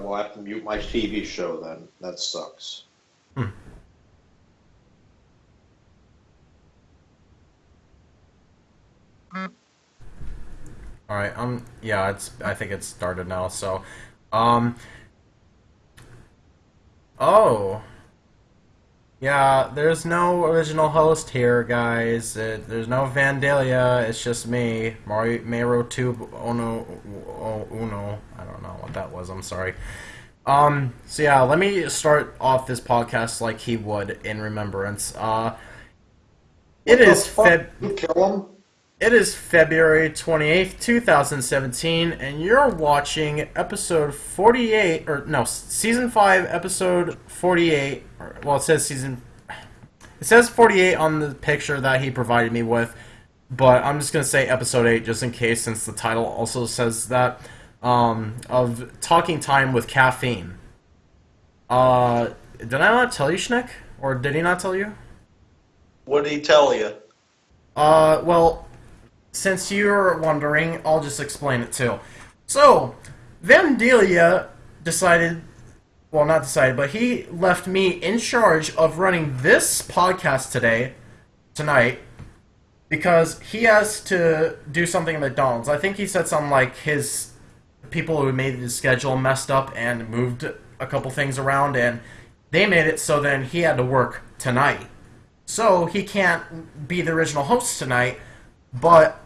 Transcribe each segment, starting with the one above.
will have to mute my TV show then. That sucks. Hmm. All right. Um. Yeah. It's. I think it's started now. So. Um. Oh. Yeah. There's no original host here, guys. It, there's no Vandalia. It's just me, Mario Mero Tube Uno Uno. I don't know what that was. I'm sorry. Um. So yeah. Let me start off this podcast like he would in remembrance. Uh. It What is? Feb. You kill him? It is February 28th, 2017, and you're watching episode 48, or no, season 5, episode 48. Or, well, it says season. It says 48 on the picture that he provided me with, but I'm just going to say episode 8 just in case, since the title also says that. Um, of Talking Time with Caffeine. Uh, did I not tell you, Schnick? Or did he not tell you? What did he tell you? Uh, well, since you're wondering, I'll just explain it too. So, Vandalia decided, well, not decided, but he left me in charge of running this podcast today, tonight, because he has to do something at McDonald's. I think he said something like his people who made his schedule messed up and moved a couple things around, and they made it so then he had to work tonight. So he can't be the original host tonight, but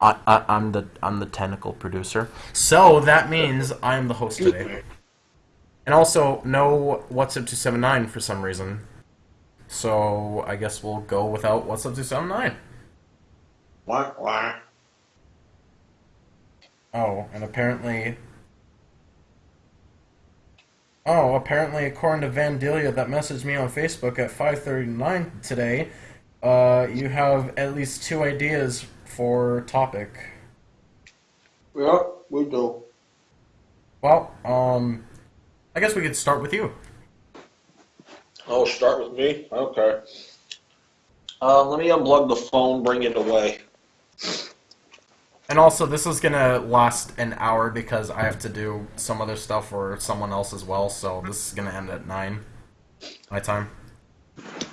I, I, I'm the I'm the technical producer. So that means I'm the host today. And also no what's up to seven nine for some reason. So I guess we'll go without what's up to seven nine. Wah, wah. Oh, and apparently. Oh, apparently, according to Vandalia, that messaged me on Facebook at 5:39 today, uh, you have at least two ideas for topic. Yeah, we do. Well, um, I guess we could start with you. Oh, start with me? Okay. Uh, let me unplug the phone, bring it away. And also, this is gonna last an hour because I have to do some other stuff for someone else as well. So this is gonna end at nine my time.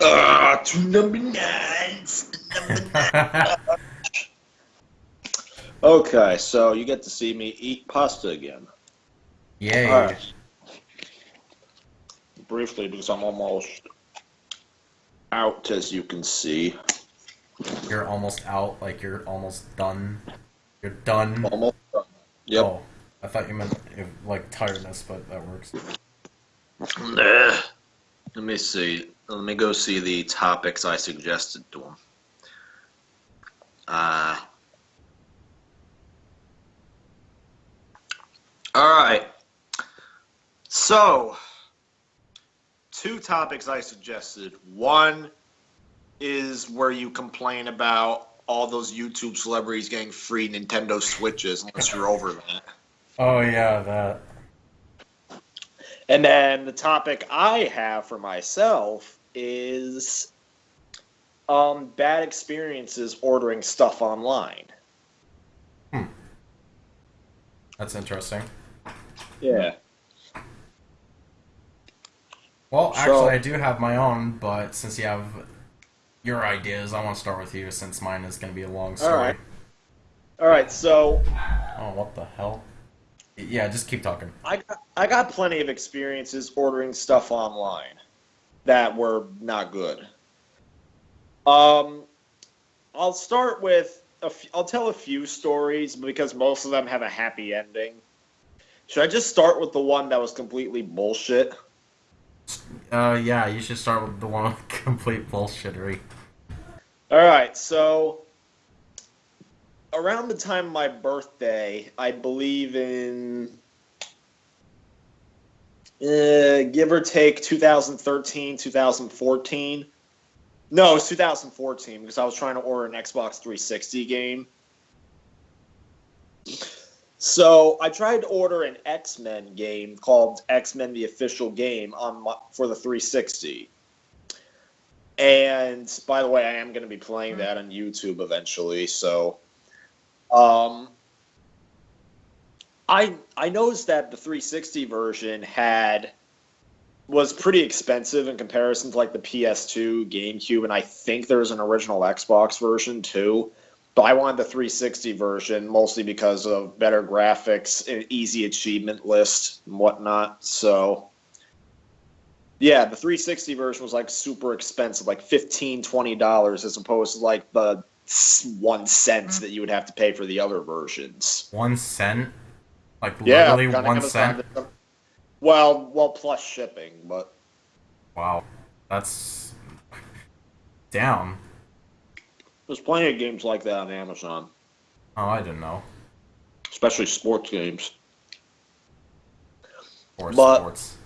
Ah, two number nines. Number nine. okay, so you get to see me eat pasta again. Yay! Right. Briefly, because I'm almost out, as you can see. You're almost out. Like you're almost done. You're done. Almost done. Yep. Oh, I thought you meant like tiredness, but that works. Nah. Let me see. Let me go see the topics I suggested to him. Uh, all right. So, two topics I suggested. One is where you complain about all those YouTube celebrities getting free Nintendo Switches, unless you're over that. Oh yeah, that. And then the topic I have for myself is um, bad experiences ordering stuff online. That's interesting. Yeah. Well, So- actually, I do have my own, but since you have your ideas, I want to start with you since mine is going to be a long story. right. All right, so Oh, what the hell? Yeah, just keep talking. I got, I got plenty of experiences ordering stuff online that were not good. Um, I'll start with a f- I'll tell a few stories because most of them have a happy ending. Should I just start with the one that was completely bullshit? Uh, yeah, you should start with the one with complete bullshittery. All right, so around the time of my birthday, I believe in uh, give or take 2013, 2014. No, it's 2014 because I was trying to order an Xbox 360 game. So I tried to order an X Men game called X Men: The Official Game on my, for the 360. And by the way, I am going to be playing that on YouTube eventually. So, um, I I noticed that the 360 version had was pretty expensive in comparison to like the PS2, GameCube, and I think there's an original Xbox version too. But I wanted the 360 version mostly because of better graphics, an easy achievement list, and whatnot. So, yeah, the 360 version was like super expensive, like 15 $20, as opposed to like the s- one cent mm. that you would have to pay for the other versions. One cent? Like Yeah, literally on one cent? Well, well, plus shipping, but Wow. That's down. there's plenty of games like that on Amazon, Oh, I didn't know. especially sports games. Or But- sports.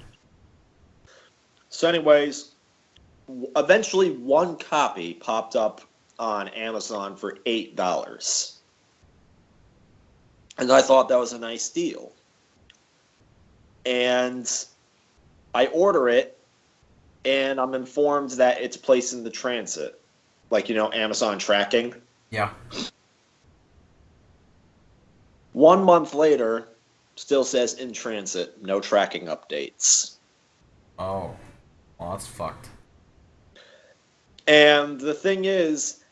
So, anyways, eventually one copy popped up on Amazon for eight dollars, and I thought that was a nice deal. And I order it, and I'm informed that it's placed in the transit, like you know, Amazon tracking. Yeah. One month later, still says in transit, no tracking updates. Oh. Well, that's fucked. And the thing is,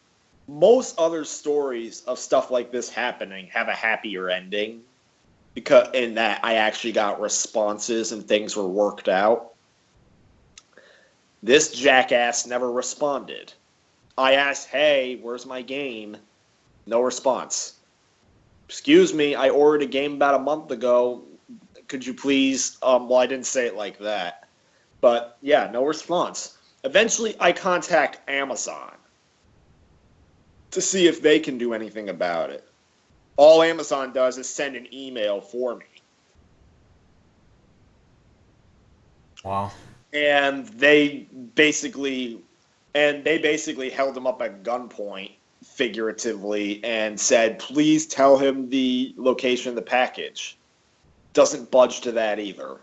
most other stories of stuff like this happening have a happier ending because in that I actually got responses and things were worked out. This jackass never responded. I asked, "Hey, where's my game?" No response. Excuse me, I ordered a game about a month ago. Could you please um well I didn't say it like that. But yeah, no response. Eventually, I contact Amazon to see if they can do anything about it. All Amazon does is send an email for me. Wow. And they basically and they basically held him up at gunpoint figuratively and said, "Please tell him the location of the package." Doesn't budge to that either.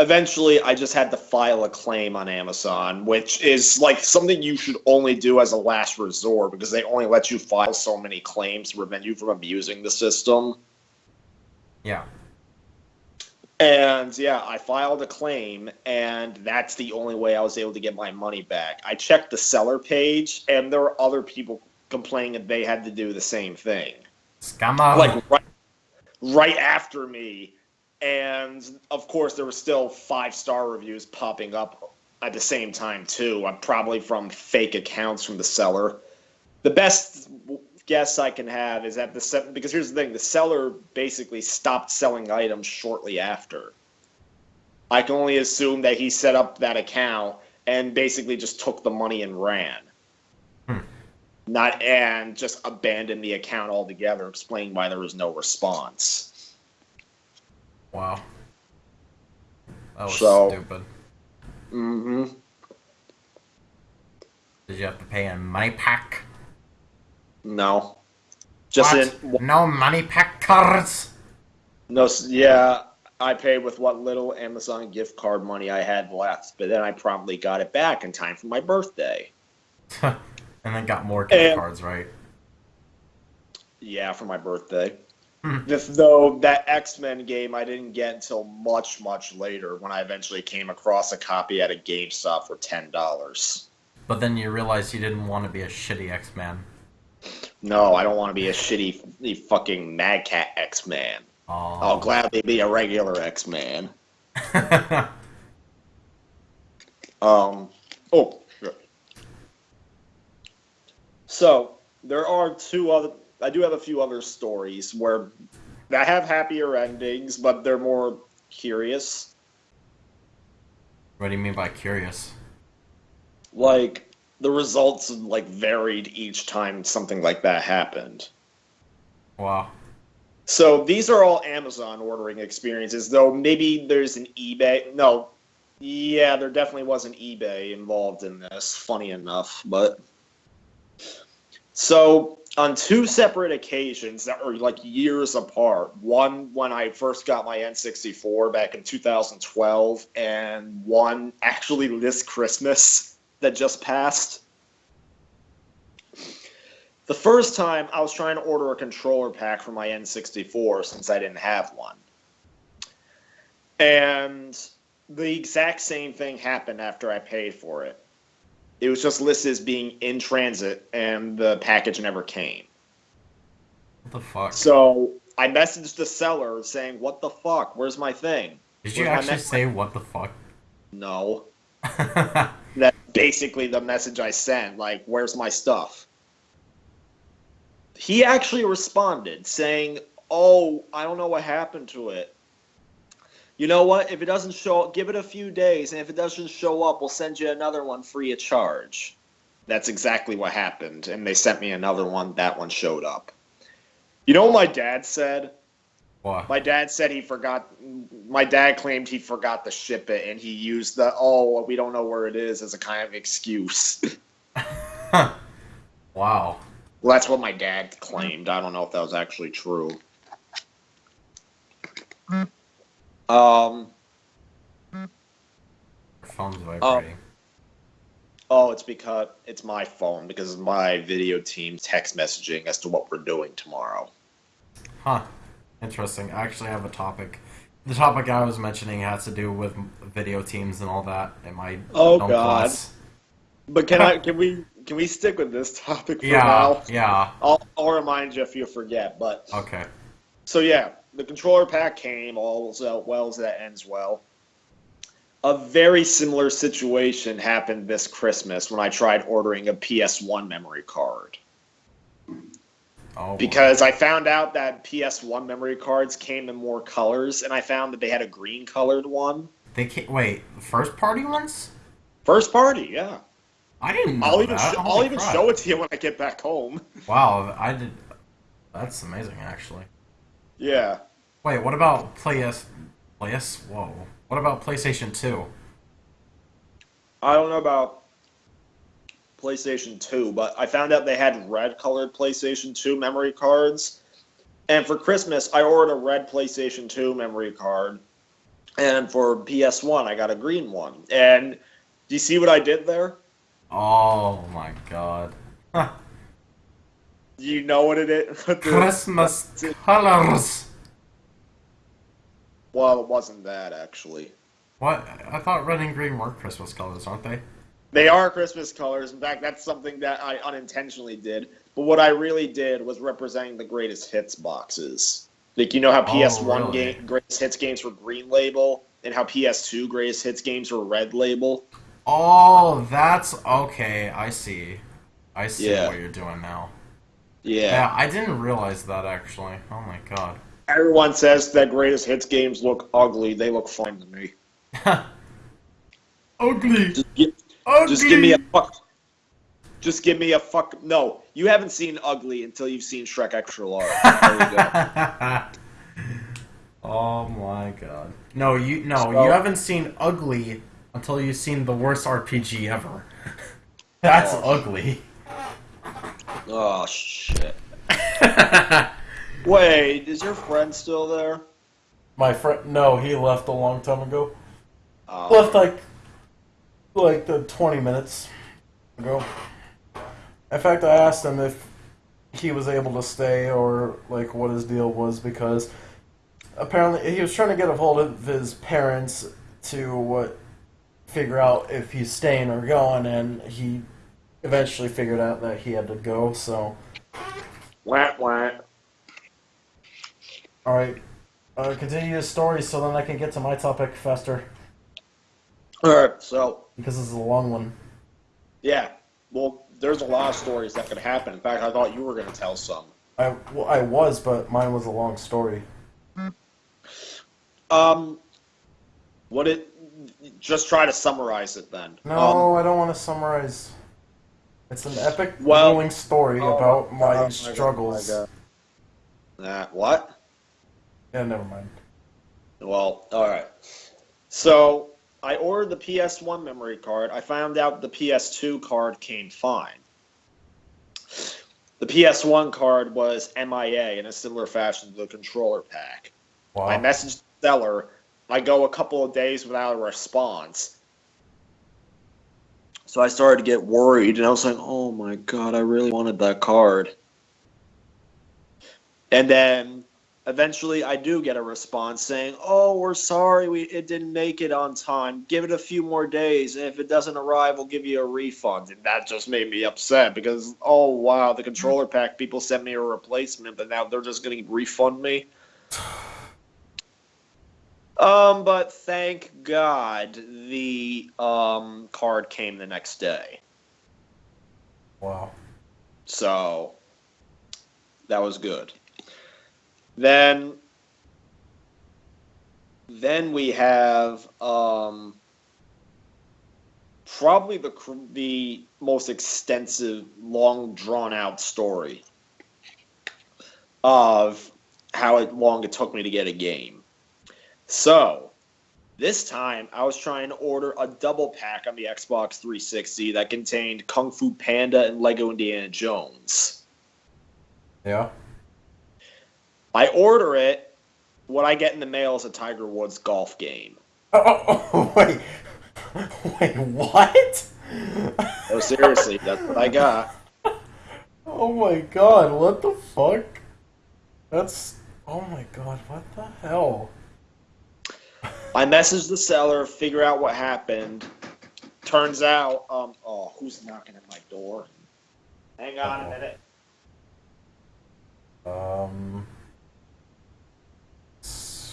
Eventually I just had to file a claim on Amazon, which is like something you should only do as a last resort because they only let you file so many claims to prevent you from abusing the system. Yeah. And yeah, I filed a claim, and that's the only way I was able to get my money back. I checked the seller page, and there were other people complaining that they had to do the same thing. Scammer. like right, right after me and of course there were still five star reviews popping up at the same time too. Probably from fake accounts from the seller. The best guess i can have is that the se- because here's the thing the seller basically stopped selling items shortly after. I can only assume that he set up that account and basically just took the money and ran. Hmm. not and just abandoned the account altogether explaining why there was no response Wow. That was So- stupid. mm-hmm Did you have to pay in MoneyPak? no just what? in No MoneyPak cards? no yeah i paid with what little amazon gift card money i had left but then i promptly got it back in time for my birthday and then got more gift And- cards, right? yeah for my birthday Though that x-men game i didn't get until much much later when i eventually came across a copy at a gamestop for $10 But then you realized you didn't want to be a shitty X-Man. no i don't want to be a shitty fucking mad cat x-man i'll Oh. gladly be a regular x-man Um. Oh. Sure. So there are two other. I do have a few other stories where that have happier endings, but they're more curious. what do you mean by curious? Like the results like varied each time something like that happened. Wow. So these are all Amazon ordering experiences, though maybe there's an eBay. No, yeah, there definitely was an eBay involved in this. Funny enough, but so on two separate occasions that are like years apart. One when I first got my N64 back in 2012, and one actually this Christmas that just passed. The first time I was trying to order a controller pack for my N64 since I didn't have one. And the exact same thing happened after I paid for it. It was just listed as being in transit and the package never came. What the fuck? So I messaged the seller saying, What the fuck? Where's my thing? Did you where's my actually say what the fuck? No. That's basically the message I sent. Like, where's my stuff? He actually responded saying, Oh, I don't know what happened to it. You know what? If it doesn't show up, give it a few days, and if it doesn't show up, we'll send you another one free of charge. That's exactly what happened, and they sent me another one. That one showed up. You know what my dad said? what? My dad said he forgot. My dad claimed he forgot to ship it, and he used the "oh, we don't know where it is" as a kind of excuse. wow. well, that's what my dad claimed. I don't know if that was actually true. Um. Phone's vibrating. Oh, it's because it's my phone because of my video team text messaging as to what we're doing tomorrow. Huh. Interesting. I actually have a topic. The topic I was mentioning has to do with video teams and all that in my Oh, God. class. But can I? Can we? Can we stick with this topic for Yeah, now? yeah. I'll, I'll remind you if you forget. But Okay. So yeah, the controller pack came. All's well as that ends well. A very similar situation happened this Christmas when I tried ordering a PS1 memory card. Oh. boy. Because I found out that PS1 memory cards came in more colors, and I found that they had a green colored one. they can't wait. First party ones? First party, yeah. I didn't know I'll even that. sh- I'll even crap. show it to you when I get back home. Wow, I did. That's amazing, actually. Yeah. Wait, what about PS? PS? Whoa. What about PlayStation Two? I don't know about PlayStation 2, but I found out they had red colored PlayStation 2 memory cards. And for Christmas, I ordered a red PlayStation 2 memory card. And for PS1, I got a green one. And do you see what I did there? Oh my god. You know what it is? The- Christmas colors. well, it wasn't that, actually. What? I thought red and green were Christmas colors, aren't they? They are Christmas colors. In fact, that's something that I unintentionally did. But what I really did was representing the greatest hits boxes. Like you know how Oh, PS1 really? game greatest hits games were green label, and how PS2 greatest hits games were red label. Oh, that's okay. I see. I see Yeah. what you're doing now. Yeah. Yeah, I didn't realize that actually. Oh my god. Everyone says that greatest hits games look ugly. They look fine to me. Ugly. Just, gi- Ugly. just give me a fuck. Just give me a fuck. No, you haven't seen ugly until you've seen Shrek Extra Large. There you go. oh my god. No, you no, So- you haven't seen ugly until you've seen the worst RPG ever. That's Oh. ugly. Oh shit. Wait, is your friend still there? My friend, no, he left a long time ago. Oh. Left like, like the twenty minutes ago. In fact, I asked him if he was able to stay or like what his deal was because apparently he was trying to get a hold of his parents to what figure out if he's staying or going, and he eventually figured out that he had to go. So, Wah, wah. all right, uh, continue your story so then I can get to my topic faster All right, so because this is a long one. yeah, well, there's a lot of stories that could happen. In fact, I thought you were going to tell some. I, well, I was, but mine was a long story. Um, what it? Just try to summarize it then. No, Um, I don't want to summarize. It's an epic, Well- grueling story oh about my my, God, oh oh struggles. my God. That what? Yeah, never mind. Well, all right. So I ordered the PS1 memory card. I found out the PS2 card came fine. The PS1 card was MIA in a similar fashion to the controller pack. Wow. I messaged the seller. I go a couple of days without a response. So I started to get worried, and I was like, "Oh my god, I really wanted that card." And then eventually I do get a response saying, "Oh, we're sorry, we it didn't make it on time. Give it a few more days, and if it doesn't arrive, we'll give you a refund." And that just made me upset because, oh wow, the controller pack people sent me a replacement, but now they're just going to refund me. Um, but thank God the um card came the next day. Wow. So that was good. Then then we have um probably the the most extensive long drawn out story of how long it took me to get a game. So, this time I was trying to order a double pack on the Xbox 360 that contained Kung Fu Panda and Lego Indiana Jones. Yeah. I order it. What I get in the mail is a Tiger Woods golf game. Oh, oh, oh wait. Wait, what? No, seriously, that's what I got. Oh my god, what the fuck? That's. Oh my god, what the hell? I message the seller, figure out what happened. Turns out, um, oh, who's knocking at my door? Hang on a minute. Um.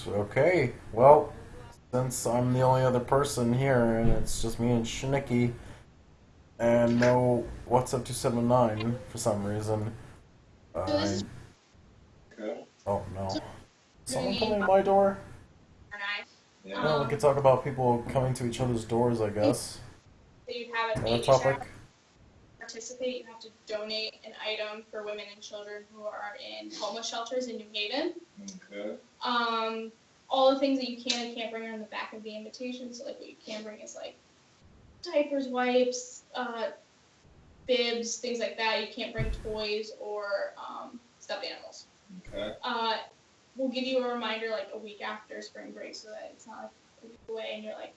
Okay, well, since I'm the only other person here and it's just me and Shnicky, and no What's Up 279 for some reason, I. Oh no. Someone coming to my door? Or. Yeah. Well, we could talk about people coming to each other's doors, I guess. So you have a Another baby topic? shower. Participate. You have to donate an item for women and children who are in homeless shelters in New Haven. Okay. Um, all the things that you can and can't bring are on the back of the invitation. So like what you can bring is like diapers, wipes, uh, bibs, things like that. You can't bring toys or um, stuffed animals. Okay. Uh, we'll give you a reminder like a week after spring break so that it's not like a week away and you're like,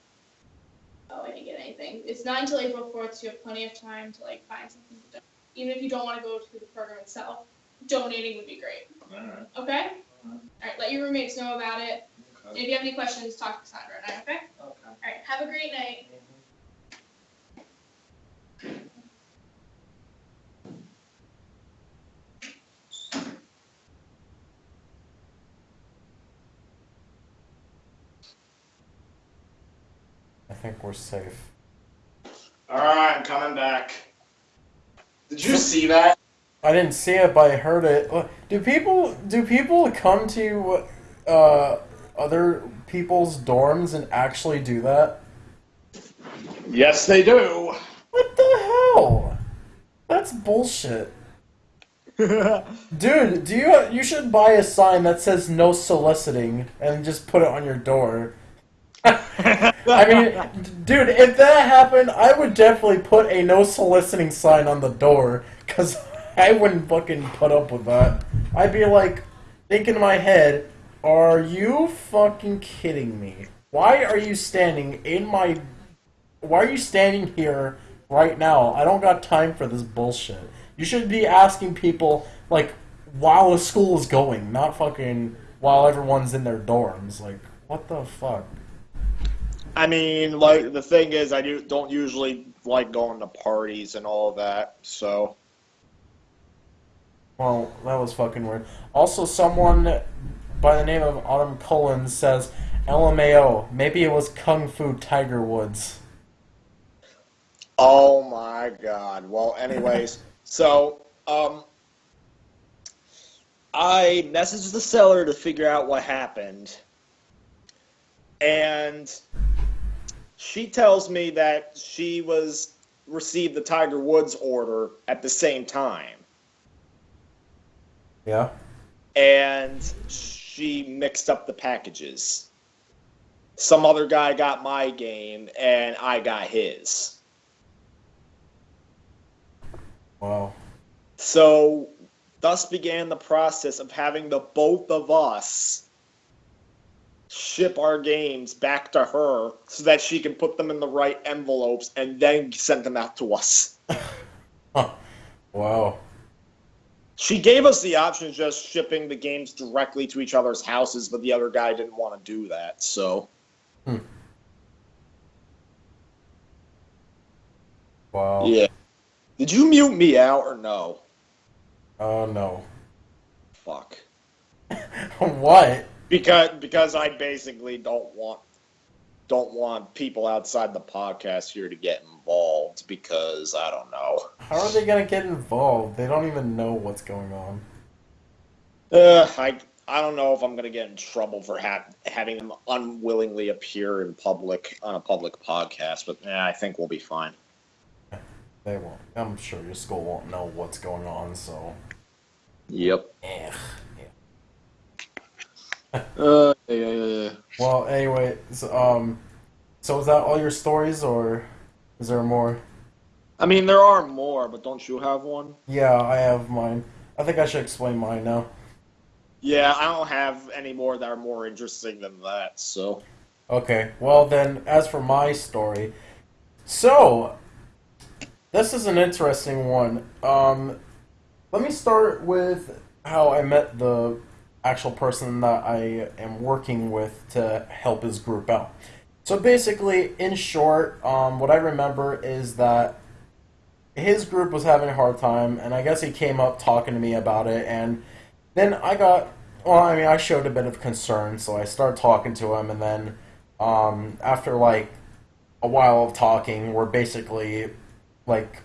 oh, I didn't get anything. It's not until April 4th, so you have plenty of time to like find something to do. Even if you don't want to go to the program itself, donating would be great. Alright. Okay? All right, let your roommates know about it. Okay. if you have any questions, talk to Cassandra and I, okay? Okay. All right, have a great night. Think we're safe. Alright, I'm coming back. Did you see that? I didn't see it, but I heard it. Do people do people come to uh, other people's dorms and actually do that? Yes, they do. What the hell? That's bullshit. Dude, do you you should buy a sign that says no soliciting and just put it on your door. I mean, dude, if that happened, I would definitely put a no soliciting sign on the door cuz I wouldn't fucking put up with that. I'd be like thinking in my head, "Are you fucking kidding me? Why are you standing in my why are you standing here right now? I don't got time for this bullshit. You should be asking people like while school is going, not fucking while everyone's in their dorms. Like, what the fuck? I mean, like the thing is, I do, don't usually like going to parties and all of that. So Well, that was fucking weird. Also, someone by the name of Autumn Cullen says, LMAO, maybe it was Kung Fu Tiger Woods. Oh my god. Well, anyways, so um I messaged the seller to figure out what happened. And she tells me that she was received the Tiger Woods order at the same time. Yeah? And she mixed up the packages. Some other guy got my game and I got his. Wow. So, thus began the process of having the both of us ship our games back to her so that she can put them in the right envelopes and then send them out to us. Huh. Wow. She gave us the option of just shipping the games directly to each other's houses, but the other guy didn't want to do that. So hmm. Wow. yeah. Did you mute me out or no? Oh no. Fuck. what? Because because I basically don't want don't want people outside the podcast here to get involved because I don't know. How are they gonna get involved? They don't even know what's going on. Uh, I I don't know if I'm gonna get in trouble for ha- having them unwillingly appear in public on a public podcast, but yeah, I think we'll be fine. They won't. I'm sure your school won't know what's going on, so. Yep. Eh. Uh, yeah, yeah, yeah. Well, anyway, so, um, so is that all your stories, or is there more? I mean, there are more, but don't you have one? Yeah, I have mine. I think I should explain mine now. Yeah, I don't have any more that are more interesting than that. So Okay, well then, as for my story, so this is an interesting one. Um, let me start with how I met the actual person that I am working with to help his group out. So basically, in short, um, what I remember is that his group was having a hard time, and I guess he came up talking to me about it, and then I got, well, I mean, I showed a bit of concern, so I started talking to him, and then um, after like a while of talking, we're basically like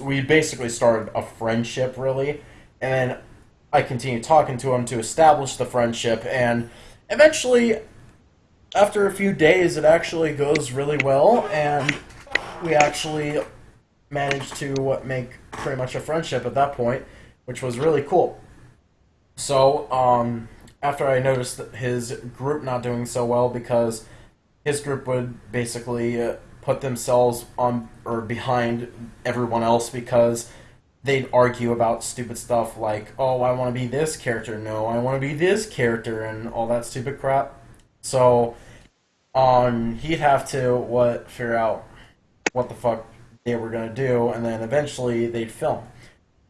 we basically started a friendship, really, and I continue talking to him to establish the friendship, and eventually, after a few days, it actually goes really well, and we actually managed to make pretty much a friendship at that point, which was really cool. So, um, after I noticed his group not doing so well because his group would basically uh, put themselves on or behind everyone else because they'd argue about stupid stuff like, "Oh, I want to be this character. No, I want to be this character," and all that stupid crap. So, um, he'd have to what figure out what the fuck they were gonna do, and then eventually they'd film.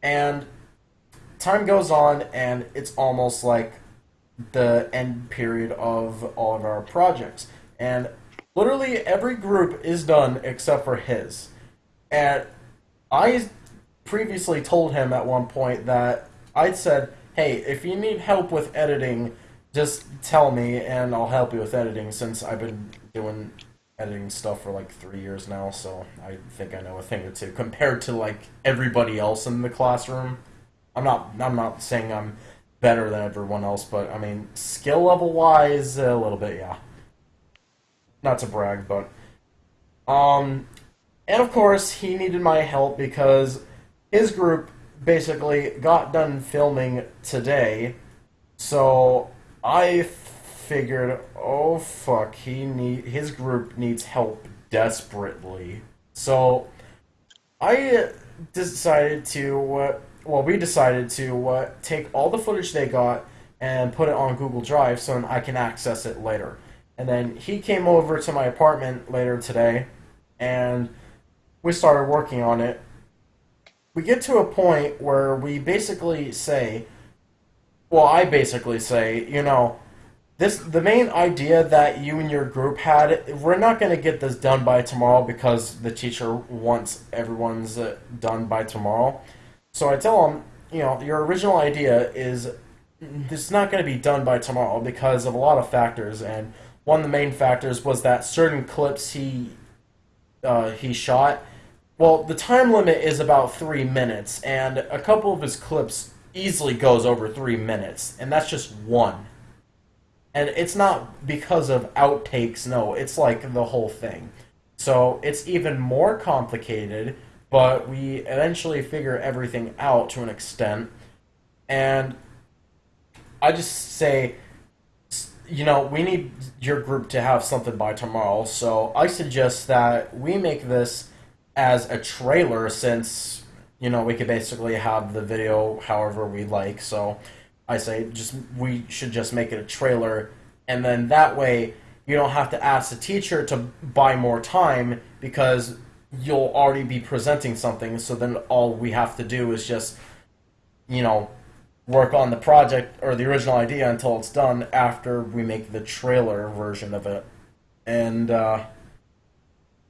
And time goes on, and it's almost like the end period of all of our projects. And literally every group is done except for his. And I previously told him at one point that I'd said, hey, if you need help with editing, just tell me and I'll help you with editing since I've been doing editing stuff for like three years now, so I think I know a thing or two compared to like everybody else in the classroom. I'm not I'm not saying I'm better than everyone else, but I mean skill level wise a little bit, yeah. Not to brag, but um and of course he needed my help because his group basically got done filming today. So I figured, oh fuck, he need his group needs help desperately. So I decided to, uh, well, we decided to uh, take all the footage they got and put it on Google Drive so I can access it later. And then he came over to my apartment later today, and we started working on it. We get to a point where we basically say, well, I basically say, you know, this the main idea that you and your group had we're not going to get this done by tomorrow because the teacher wants everyone's uh, done by tomorrow. So i tell them you know your original idea is it's not going to be done by tomorrow because of a lot of factors and one of the main factors was that certain clips he uh, he shot well the time limit is about three minutes and a couple of his clips easily goes over three minutes and that's just one. And it's not because of outtakes no it's like the whole thing. So it's even more complicated but we eventually figure everything out to an extent. And i just say you know we need your group to have something by tomorrow so i suggest that we make this as a trailer since you know we could basically have the video however we like so I say just we should just make it a trailer, and then that way you don't have to ask the teacher to buy more time because you'll already be presenting something. So then all we have to do is just you know, work on the project or the original idea until it's done after we make the trailer version of it. And uh,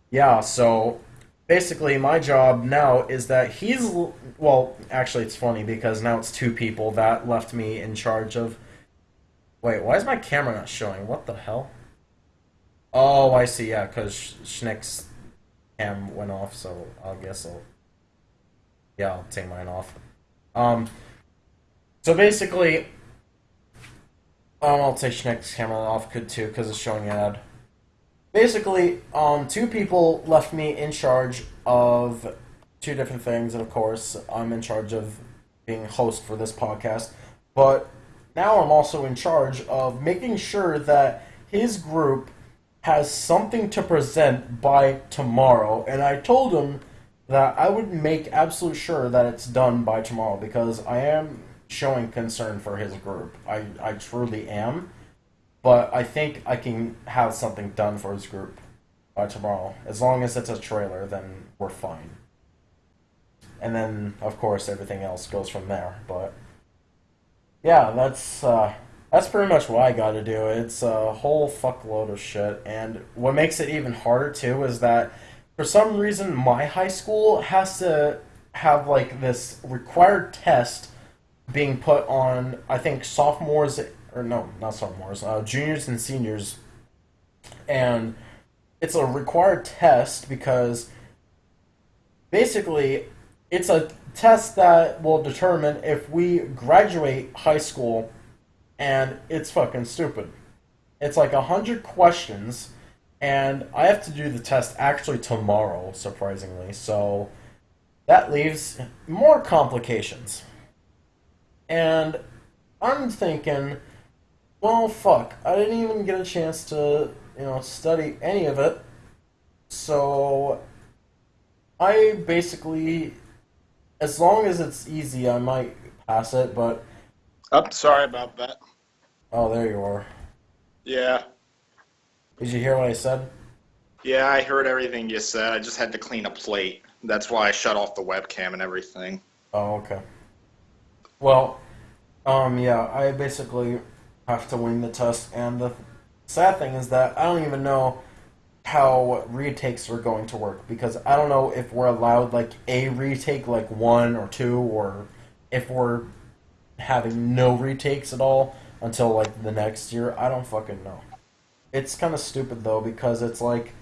yeah, so basically my job now is that he's well, actually it's funny because now it's two people that left me in charge of Wait, why is my camera not showing? What the hell? Oh, I see. Yeah, cuz Schnick's cam went off, so I guess I'll yeah, I'll take mine off. Um, so basically, um, I'll take Schneck's camera off could too because it's showing an ad. Basically, um, two people left me in charge of two different things, and of course, I'm in charge of being host for this podcast. But now I'm also in charge of making sure that his group has something to present by tomorrow, and I told him that I would make absolute sure that it's done by tomorrow because I am showing concern for his group. I, I truly am. But I think I can have something done for his group by tomorrow. As long as it's a trailer, then we're fine. And then, of course, everything else goes from there. But yeah, that's uh, that's pretty much what I got to do. It's a whole fuckload of shit, and what makes it even harder too is that for some reason my high school has to have like this required test being put on I think sophomores or no not sophomores uh, juniors and seniors and it's a required test because basically it's a test that will determine if we graduate high school and it's fucking stupid it's like a hundred questions and I have to do the test actually tomorrow, surprisingly. So that leaves more complications. And I'm thinking, well, fuck, I didn't even get a chance to, you know, study any of it. So I basically, as long as it's easy, I might pass it, but. Oh, sorry about that. Oh, there you are. Yeah. Did you hear what I said? Yeah, I heard everything you said. I just had to clean a plate. That's why I shut off the webcam and everything. Oh, okay. Well, um, yeah, I basically have to wing the test, and the sad thing is that I don't even know how retakes are going to work because I don't know if we're allowed like a retake, like one or two, or if we're having no retakes at all until like the next year. I don't fucking know. It's kind of stupid though because it's like,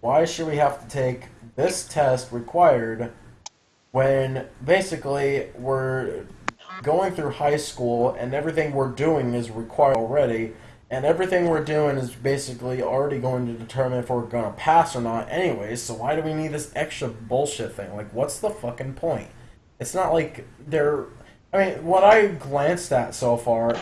why should we have to take this test required when basically we're going through high school and everything we're doing is required already and everything we're doing is basically already going to determine if we're going to pass or not anyways so why do we need this extra bullshit thing like what's the fucking point it's not like they're i mean what i glanced at so far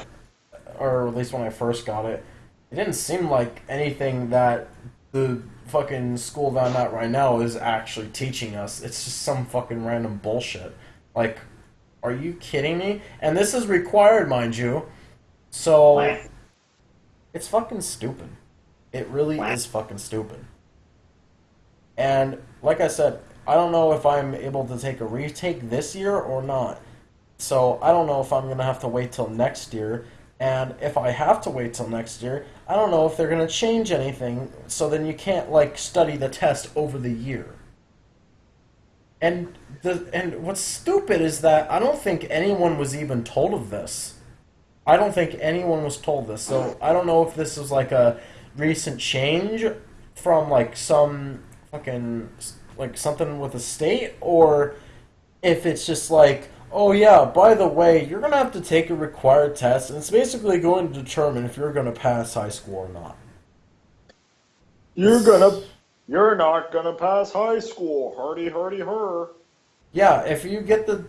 or at least when i first got it it didn't seem like anything that the fucking school that I'm at right now is actually teaching us. It's just some fucking random bullshit. Like, are you kidding me? And this is required, mind you. So, What? it's fucking stupid. It really What? is fucking stupid. And, like I said, I don't know if I'm able to take a retake this year or not. So, I don't know if I'm gonna have to wait till next year. And if I have to wait till next year, I don't know if they're going to change anything, so then you can't like study the test over the year. And the and what's stupid is that I don't think anyone was even told of this. I don't think anyone was told this. So I don't know if this is like a recent change from like some fucking like something with the state or if it's just like oh yeah, by the way, you're gonna have to take a required test, and it's basically going to determine if you're gonna pass high school or not. You're gonna, you're not gonna pass high school. Hurdy, hurdy, her. Yeah, if you get the,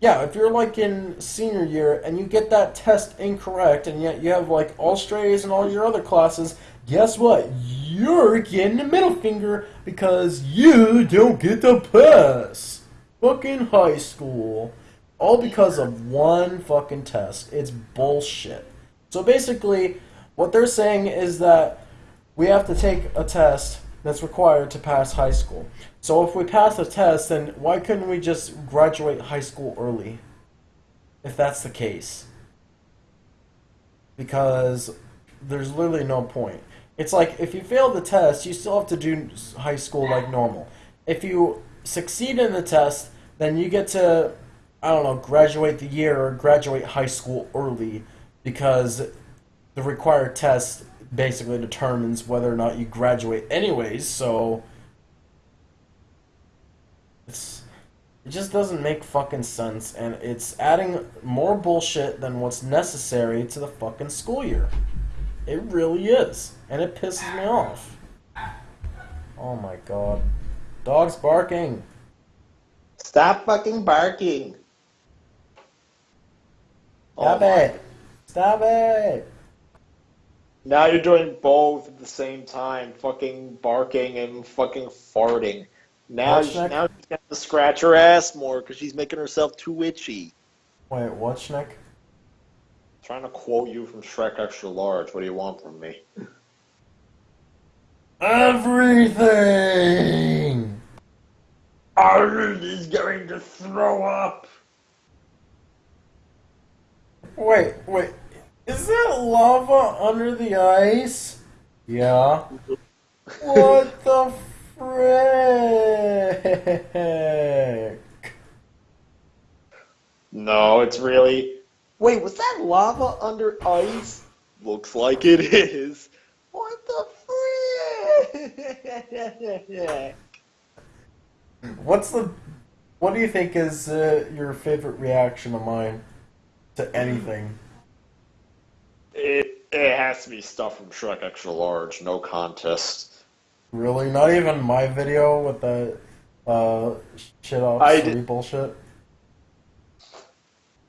yeah, if you're like in senior year and you get that test incorrect, and yet you have like all strays and all your other classes, guess what? You're getting the middle finger because you don't get to pass fucking high school. All because of one fucking test. It's bullshit. So basically, what they're saying is that we have to take a test that's required to pass high school. So if we pass the test, then why couldn't we just graduate high school early? if that's the case. Because there's literally no point. It's like if you fail the test, you still have to do high school like normal. If you succeed in the test, then you get to, I don't know, graduate the year or graduate high school early because the required test basically determines whether or not you graduate anyways, so it's it just doesn't make fucking sense and it's adding more bullshit than what's necessary to the fucking school year. It really is. And it pisses me off. Oh my god. Dog's barking. Stop fucking barking. Stop Oh it. Stop it. Now you're doing both at the same time, fucking barking and fucking farting. Now, next? now she's got to scratch her ass more because she's making herself too itchy. Wait, what, Schnick? Trying to quote you from Shrek Extra Large. What do you want from me? Everything! Arnold is going to throw up. Wait, wait. Is that lava under the ice? Yeah. What the frick? No, it's really. Wait, was that lava under ice? Looks like it is. What the frick? What's the. What do you think is uh, your favorite reaction of mine to anything? It it has to be stuff from Shrek Extra Large. No contest. Really? Not even my video with the uh, shit off I did- bullshit?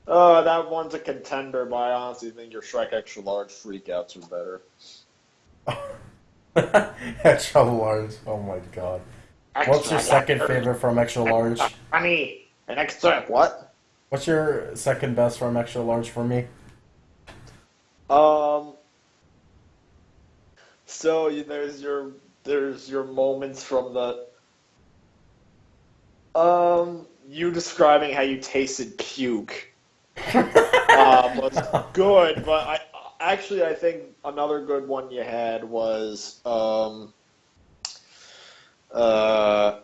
Uh, that one's a contender, but I honestly think your Shrek Extra Large freakouts are better. Extra large. Oh my god. What's your second favorite from extra large? Honey, an extra what? What's your second best from extra large for me? Um. So you- there's your there's your moments from the. Um, you describing how you tasted puke um, was good, but I actually I think another good one you had was um. Uh.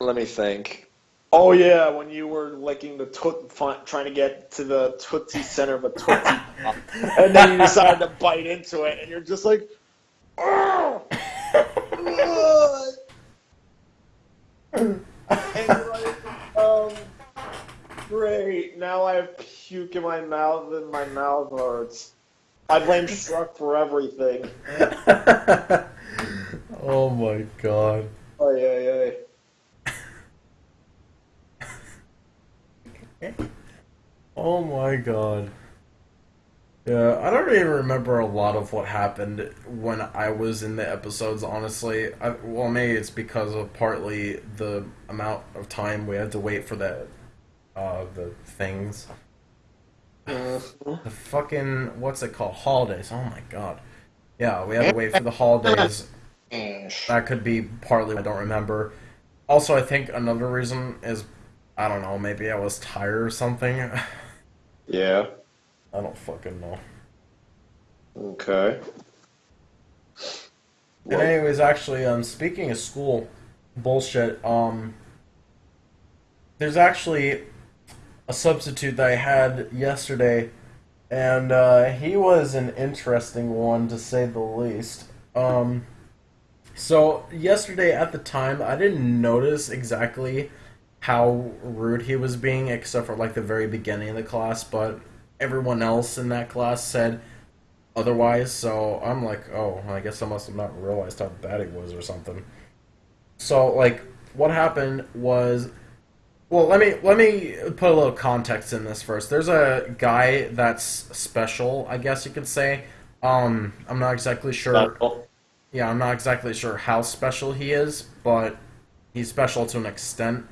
Let me think. Oh yeah, when you were licking the toot, trying to get to the tootsie center of a tootsie pop, and then you decided to bite into it, and you're just like, oh, and like, um, great. Now I have puke in my mouth, and my mouth hurts. I blame Shrek for everything. oh my god. Oh yeah, yeah. Oh my god. Yeah, I don't even remember a lot of what happened when I was in the episodes, honestly. I, well, maybe it's because of partly the amount of time we had to wait for the, uh, the things. The fucking, what's it called? Holidays. Oh my god. Yeah, we had to wait for the holidays. That could be partly I don't remember. Also, I think another reason is, I don't know, maybe I was tired or something. Yeah. I don't fucking know. Okay. And anyways, actually, um, speaking of school bullshit, um, there's actually a substitute that I had yesterday, and uh, he was an interesting one to say the least. Um, so yesterday at the time, I didn't notice exactly how rude he was being, except for like the very beginning of the class, but everyone else in that class said otherwise, so I'm like, oh, I guess I must have not realized how bad he was or something. So, like, what happened was, well, let me let me put a little context in this first. There's a guy that's special, I guess you could say. Um, I'm not exactly sure. Yeah, I'm not exactly sure how special he is, but he's special to an extent.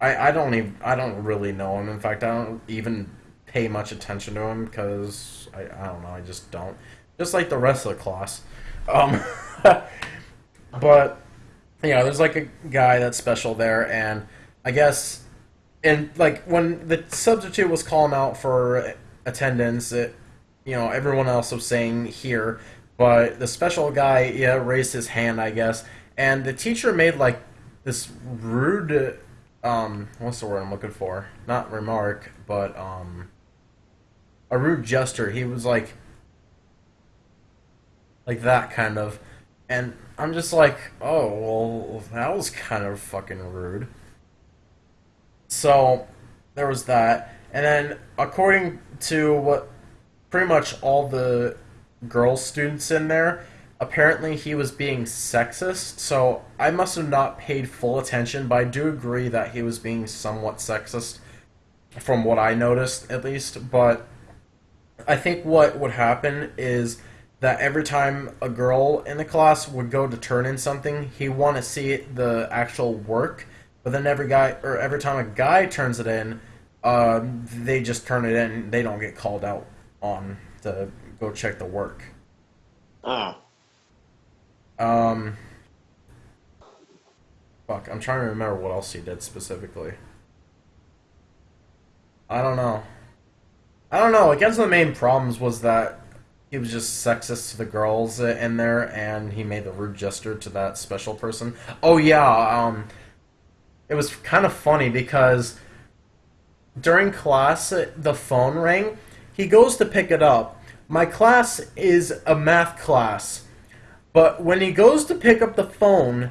I, I don't even I don't really know him. In fact, I don't even pay much attention to him because I, I don't know. I just don't. Just like the rest of the class. Um, but you know, there's like a guy that's special there, and I guess and like when the substitute was calling out for attendance, it, you know, everyone else was saying here, but the special guy, yeah, raised his hand, I guess, and the teacher made like this rude, um, what's the word I'm looking for? Not remark, but um, a rude gesture. He was like, like that kind of, and I'm just like, oh well, that was kind of fucking rude. So there was that, and then according to what pretty much all the girl students in there, apparently he was being sexist. So I must have not paid full attention, but I do agree that he was being somewhat sexist, from what I noticed at least. But I think what would happen is that every time a girl in the class would go to turn in something, he want to see the actual work. But then every guy or every time a guy turns it in, uh, they just turn it in. They don't get called out on to go check the work. Oh. Um, fuck, I'm trying to remember what else he did specifically. I don't know. I don't know. I guess the main problems was that he was just sexist to the girls in there, and he made the rude gesture to that special person. Oh yeah, um, it was kind of funny because during class the phone rang. He goes to pick it up. My class is a math class, but when he goes to pick up the phone,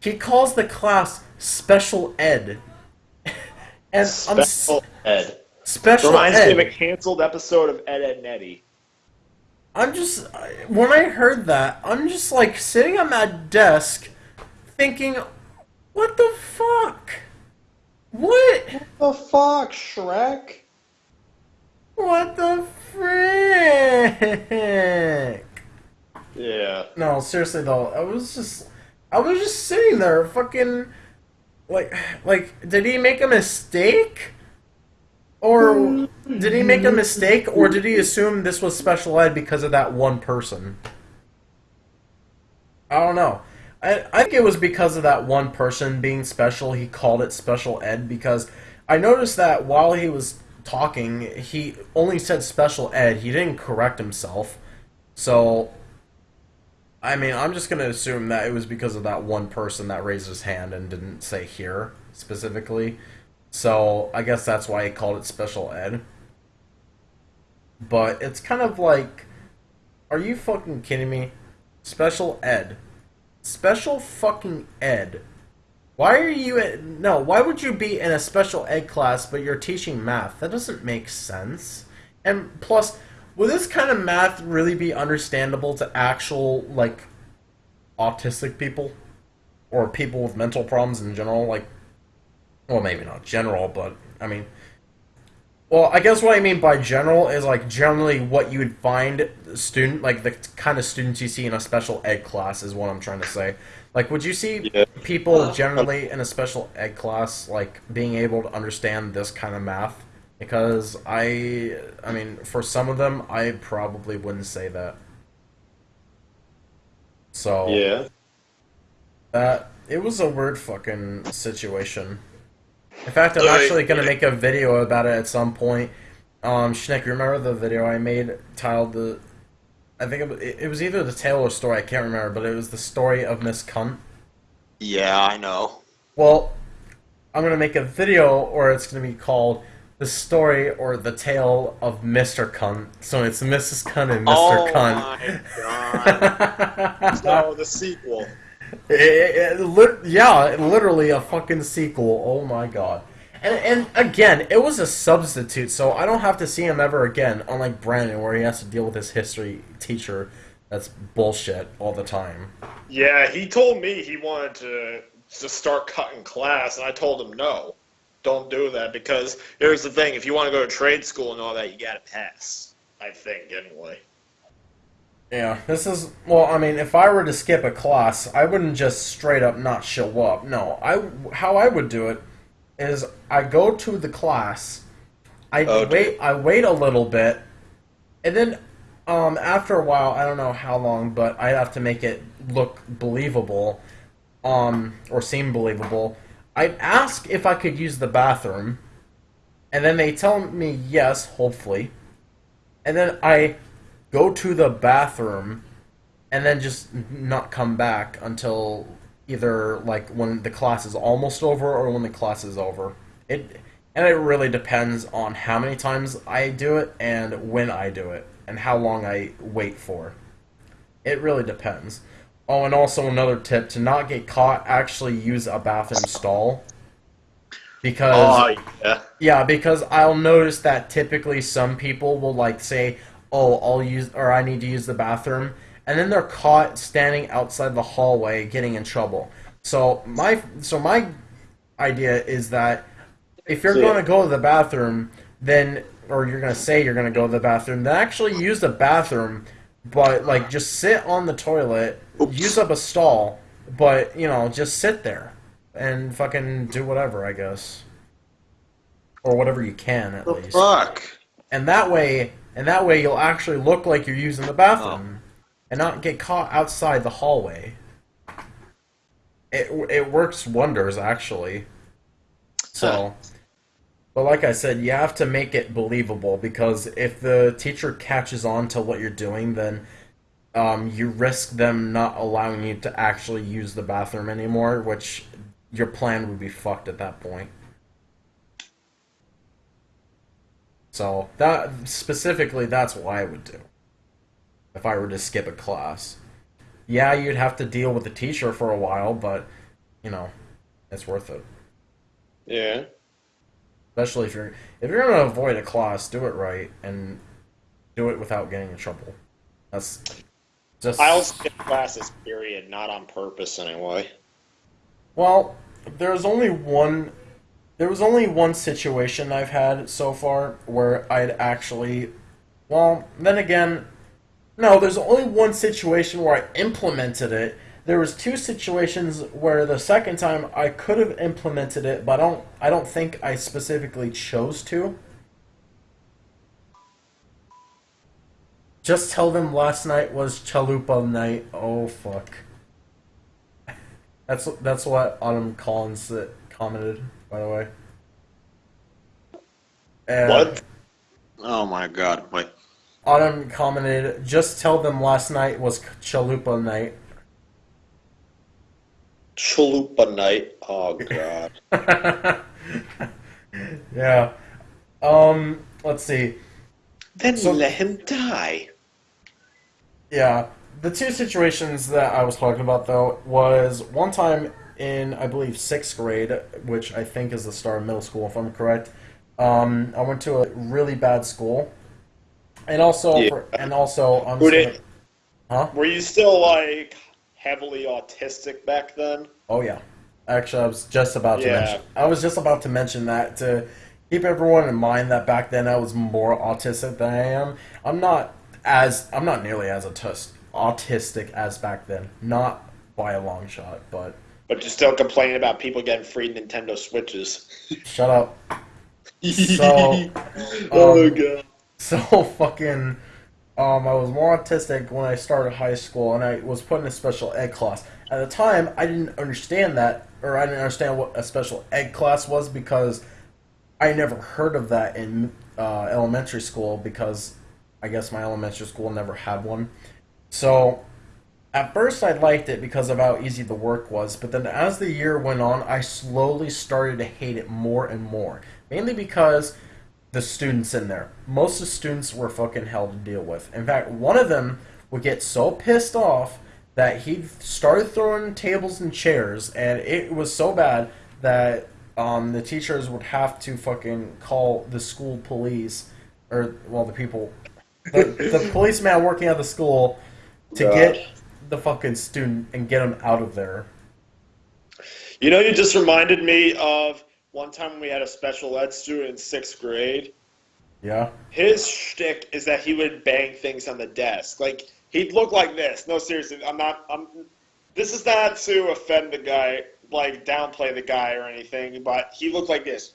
he calls the class special ed. and I'm Special Ed. special Reminds ed. me of a canceled episode of Ed, Edd n Eddy. I'm just when I heard that, I'm just like sitting on my desk, thinking, "What the fuck? What? The fuck, Shrek? What the frick?" Yeah. No, seriously though, I was just, I was just sitting there, fucking, like, like, did he make a mistake? Or did he make a mistake, or did he assume this was special ed because of that one person? I don't know. I, I think it was because of that one person being special, he called it special ed because I noticed that while he was talking, he only said special ed. He didn't correct himself. So, I mean, I'm just to assume that it was because of that one person that raised his hand and didn't say here specifically. So, I guess that's why he called it special ed. But it's kind of like, are you fucking kidding me? Special ed. Special fucking ed. Why are you at, no, why would you be in a special ed class but you're teaching math? That doesn't make sense. And plus, would this kind of math really be understandable to actual like autistic people or people with mental problems in general like well, maybe not general, but I mean well, I guess what I mean by general is like generally what you would find student like the kind of students you see in a special ed class is what I'm trying to say. Like, would you see Yeah. people generally in a special ed class like being able to understand this kind of math? Because I, I mean, for some of them, I probably wouldn't say that. So Yeah. that it was a weird fucking situation. In fact, I'm actually gonna make a video about it at some point. Um, Schnick, remember the video I made titled the? I think it, wa- it was either the tale or story. I can't remember, but it was the story of Miss Cunt. Yeah, I know. Well, I'm gonna make a video, or it's gonna be called the story or the tale of Mr. Cunt. So it's Mrs. Cunt and Mr. Oh Cunt. my god. so the sequel. It- it- it lit- yeah, literally a fucking sequel. Oh my god. And, and again, it was a substitute, so I don't have to see him ever again, unlike Brandon, where he has to deal with his history teacher that's bullshit all the time. Yeah, he told me he wanted to to start cutting class, and I told him no, don't do that because here's the thing: if you want to go to trade school and all that, you got to pass. I think anyway. Yeah, this is well. I mean, if I were to skip a class, I wouldn't just straight up not show up. No, I how I would do it is I go to the class, I Oh, wait, I wait a little bit, and then um after a while, I don't know how long, but I have to make it look believable, um or seem believable. I'd ask if I could use the bathroom, and then they tell me yes, hopefully, and then I go to the bathroom, and then just not come back until either like when the class is almost over or when the class is over. It and it really depends on how many times I do it and when I do it and how long I wait for. It really depends. Oh, and also another tip to not get caught, actually use a bathroom stall. Because Oh yeah. yeah, because I'll notice that typically some people will like say, "Oh, I'll use or I need to use the bathroom," and then they're caught standing outside the hallway getting in trouble. So my so my idea is that if you're going to go to the bathroom, then or you're going to say you're going to go to the bathroom, then actually use the bathroom, but like just sit on the toilet, Oops. use up a stall, but you know, just sit there and fucking do whatever, I guess. Or whatever you can at The least. fuck. And that way and that way you'll actually look like you're using the bathroom oh. and not get caught outside the hallway. It it works wonders actually. So but like I said, you have to make it believable because if the teacher catches on to what you're doing, then um, you risk them not allowing you to actually use the bathroom anymore, which your plan would be fucked at that point. So that specifically, that's what I would do if I were to skip a class. Yeah, you'd have to deal with the teacher for a while, but you know, it's worth it. Yeah. Especially if you're if you're gonna avoid a class, do it right and do it without getting in trouble. That's just I'll skip classes, period, not on purpose anyway. well. There's only one. There was only one situation I've had so far where I'd actually. Well, then again, no. There's only one situation where I implemented it. There was two situations where the second time I could have implemented it, but I don't. I don't think I specifically chose to. Just tell them last night was chalupa night. Oh fuck. That's that's what Autumn Collins commented, by the way. And What? Oh my god. Wait. Autumn commented, "Just tell them last night was chalupa night." Chalupa night. Oh god. yeah. Um. Let's see. then So- let him die. Yeah, the two situations that I was talking about though was one time in I believe sixth grade, which I think is the start of middle school, if I'm correct. Um, I went to a really bad school, and also Yeah. for, and also I'm Who just did? gonna- huh? Were you still like heavily autistic back then? Oh yeah. Actually, I was just about to Yeah. mention. I was just about to mention that to keep everyone in mind that back then I was more autistic than I am. I'm not as I'm not nearly as autis- autistic as back then. Not by a long shot, but But you're still complaining about people getting free Nintendo Switches. shut up. So, oh um, god. So fucking um I was more autistic when I started high school and I was put in a special ed class. At the time I didn't understand that or I didn't understand what a special ed class was because I never heard of that in uh, elementary school because I guess my elementary school never had one. So at first I liked it because of how easy the work was, but then as the year went on, I slowly started to hate it more and more. Mainly because the students in there. Most of the students were fucking hell to deal with. In fact, one of them would get so pissed off that he started throwing tables and chairs, and it was so bad that um, the teachers would have to fucking call the school police, or well, the people, the, the policeman working at the school, to get the fucking student and get him out of there. You know, you just reminded me of one time we had a special ed student in sixth grade. Yeah. His shtick is that he would bang things on the desk. Like he'd look like this. No, seriously, I'm not. I'm. This is not to offend the guy, like downplay the guy or anything, but he looked like this.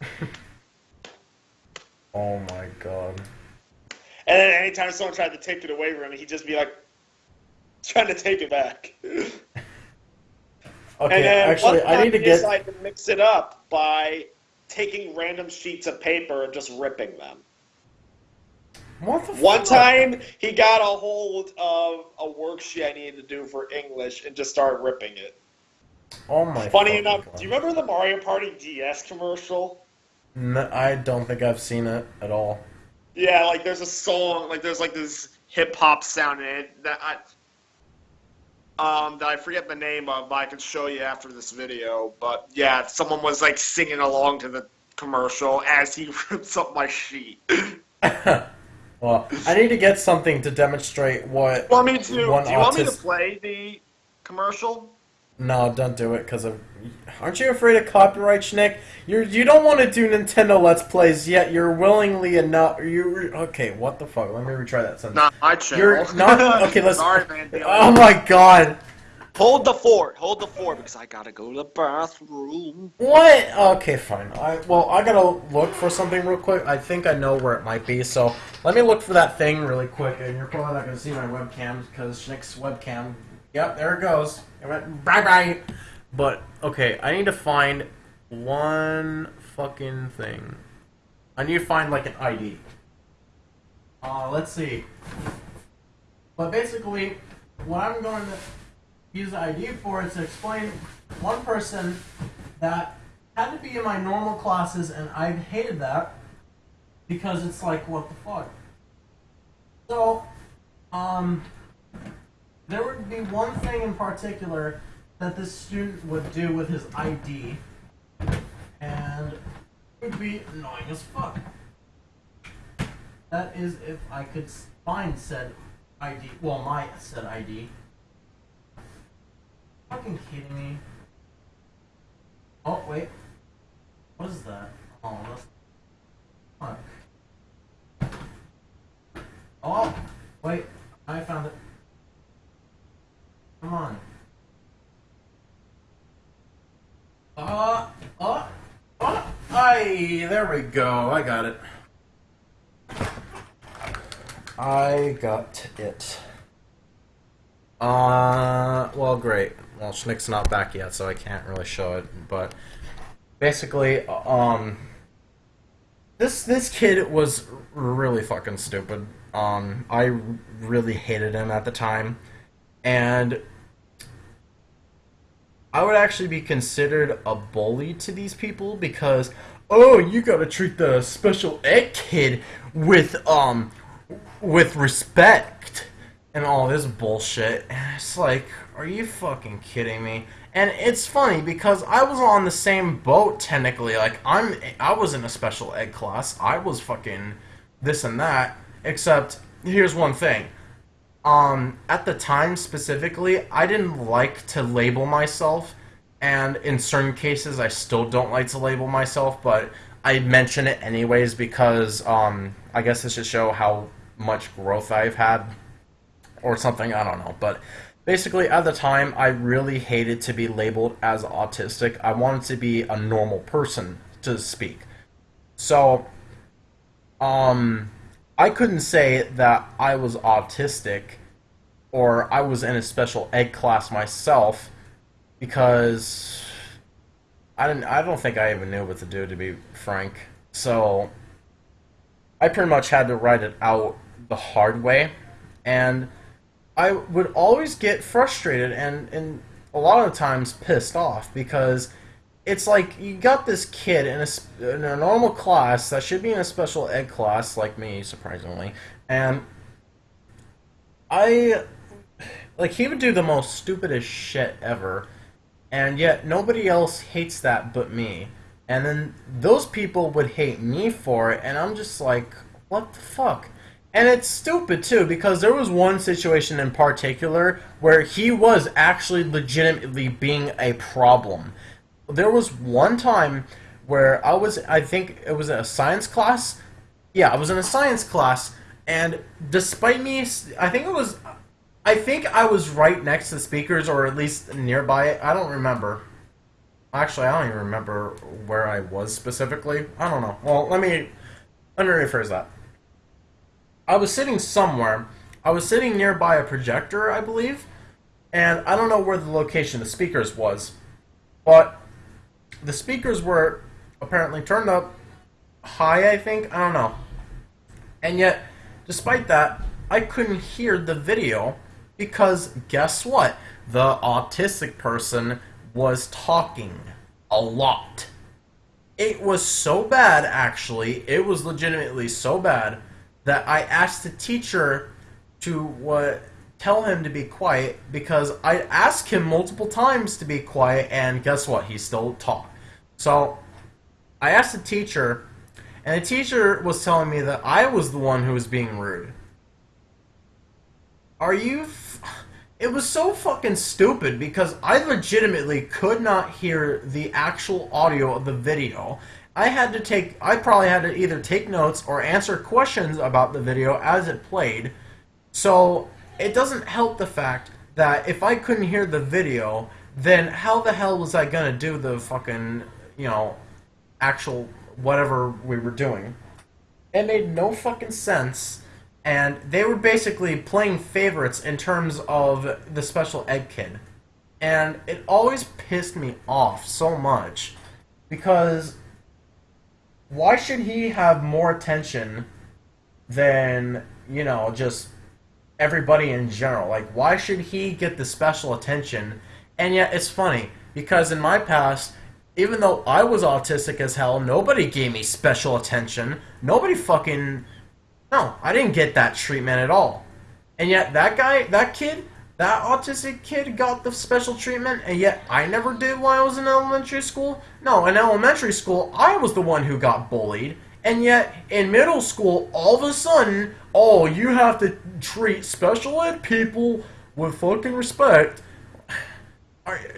Oh my god. And then anytime someone tried to take it away from him, he'd just be like, trying to take it back. Okay, actually, one I time need to he get. decided to mix it up by taking random sheets of paper and just ripping them. What the One fuck? time, he got a hold of a worksheet I needed to do for English and just started ripping it. Oh my. Funny enough, God. do you remember the Mario Party DS commercial? No, I don't think I've seen it at all. Yeah, like there's a song, like there's like this hip hop sound in it that I, um, that I forget the name of, but I can show you after this video. But yeah, someone was like singing along to the commercial as he rips up my sheet. well, I need to get something to demonstrate what. want me to? Do you want me to play the commercial? No, don't do it, cause of. Aren't you afraid of copyright, Schnick? You're you don't want to do Nintendo Let's Plays yet. You're willingly enough. You okay? What the fuck? Let me retry that sentence. Not my channel. You're not okay. Let's. Sorry, man. Oh my god! Hold the fort. Hold the fort because I gotta go to the bathroom. What? Okay, fine. I well, I gotta look for something real quick. I think I know where it might be. So let me look for that thing really quick. And you're probably not gonna see my webcam because Schnick's webcam. Yep, there it goes. Bye bye. But okay, I need to find one fucking thing. I need to find like an ID. Uh, let's see. But basically, what I'm going to use the ID for is to explain one person that had to be in my normal classes, and I've hated that because it's like, what the fuck? So, um, there would be one thing in particular that this student would do with his ID, and it would be annoying as fuck. That is if I could find said ID, well, my said ID. Fucking kidding me? Oh wait, what is that? Oh, that's fuck. Oh, wait, I found it. Come on. Uh, uh, uh, I, there we go, I got it. I got it. Uh, well, great. Well, Schnick's not back yet, so I can't really show it. But basically, um, this this kid was really fucking stupid. Um, I really hated him at the time, and I would actually be considered a bully to these people because, oh, you gotta treat the special ed kid with um with respect and all this bullshit. And it's like, are you fucking kidding me? And it's funny because I was on the same boat technically. Like I'm I was in a special ed class. I was fucking this and that. Except here's one thing. Um at the time specifically, I didn't like to label myself and in certain cases I still don't like to label myself, but I mention it anyways because um I guess this should show how much growth I've had or something, I don't know. But basically, at the time, I really hated to be labeled as autistic. I wanted to be a normal person to speak. So, um, I couldn't say that I was autistic or I was in a special ed class myself because I didn't. I don't think I even knew what to do, to be frank. So, I pretty much had to write it out the hard way, and I would always get frustrated and and a lot of times pissed off because it's like you got this kid in a in a normal class that should be in a special ed class like me, surprisingly, and I like he would do the most stupidest shit ever, and yet nobody else hates that but me. And then those people would hate me for it, and I'm just like, what the fuck? And it's stupid too, because there was one situation in particular where he was actually legitimately being a problem. There was one time where I was, I think it was a science class. Yeah, I was in a science class, and despite me, I think it was, I think I was right next to the speakers, or at least nearby. I don't remember. Actually, I don't even remember where I was specifically. I don't know. Well, let me let me rephrase that. I was sitting somewhere. I was sitting nearby a projector, I believe, and I don't know where the location of the speakers was. but the speakers were apparently turned up high, I think. I don't know. And yet, despite that, I couldn't hear the video because guess what? The autistic person was talking a lot. It was so bad, actually, it was legitimately so bad that I asked the teacher to what tell him to be quiet because I asked him multiple times to be quiet, and guess what? He still talked. So I asked the teacher, and the teacher was telling me that I was the one who was being rude. Are you? It was so fucking stupid because I legitimately could not hear the actual audio of the video. I had to take, I probably had to either take notes or answer questions about the video as it played. So it doesn't help the fact that if I couldn't hear the video, then how the hell was I gonna do the fucking, you know, actual whatever we were doing? It made no fucking sense, and they were basically playing favorites in terms of the special ed kid. And it always pissed me off so much because why should he have more attention than, you know, just everybody in general. Like, why should he get the special attention? And yet, it's funny because in my past, even though I was autistic as hell, nobody gave me special attention. Nobody fucking. No, I didn't get that treatment at all. And yet, that guy, that kid, that autistic kid got the special treatment, and yet I never did while I was in elementary school? No, in elementary school, I was the one who got bullied. And yet, in middle school, all of a sudden, oh, you have to treat special ed people with fucking respect.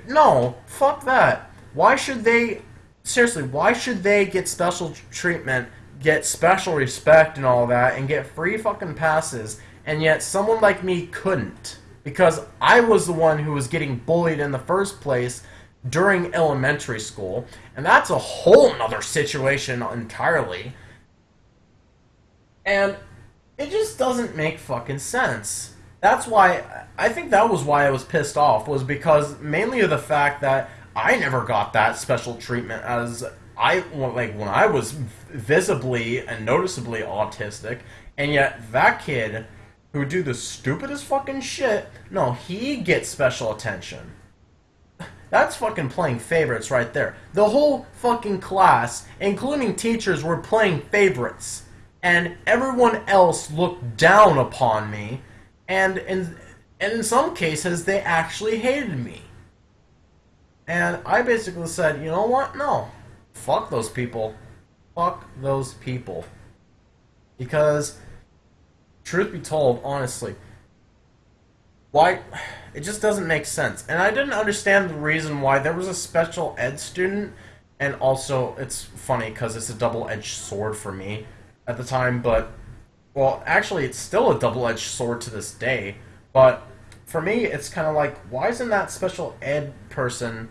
No, fuck that. Why should they, seriously, why should they get special treatment, get special respect and all that, and get free fucking passes, and yet someone like me couldn't? Because I was the one who was getting bullied in the first place during elementary school, and that's a whole nother situation entirely. And it just doesn't make fucking sense. That's why I think that was why I was pissed off was because mainly of the fact that I never got that special treatment as I like when I was visibly and noticeably autistic, and yet that kid who do the stupidest fucking shit, no, he gets special attention. That's fucking playing favorites right there. The whole fucking class, including teachers, were playing favorites and everyone else looked down upon me, and in, and in some cases, they actually hated me. And I basically said, you know what? No. Fuck those people. Fuck those people. Because, truth be told, honestly, why. It just doesn't make sense. And I didn't understand the reason why there was a special ed student, and also, it's funny because it's a double edged sword for me at the time, but well, actually, it's still a double-edged sword to this day. But for me, it's kind of like, why isn't that special ed person,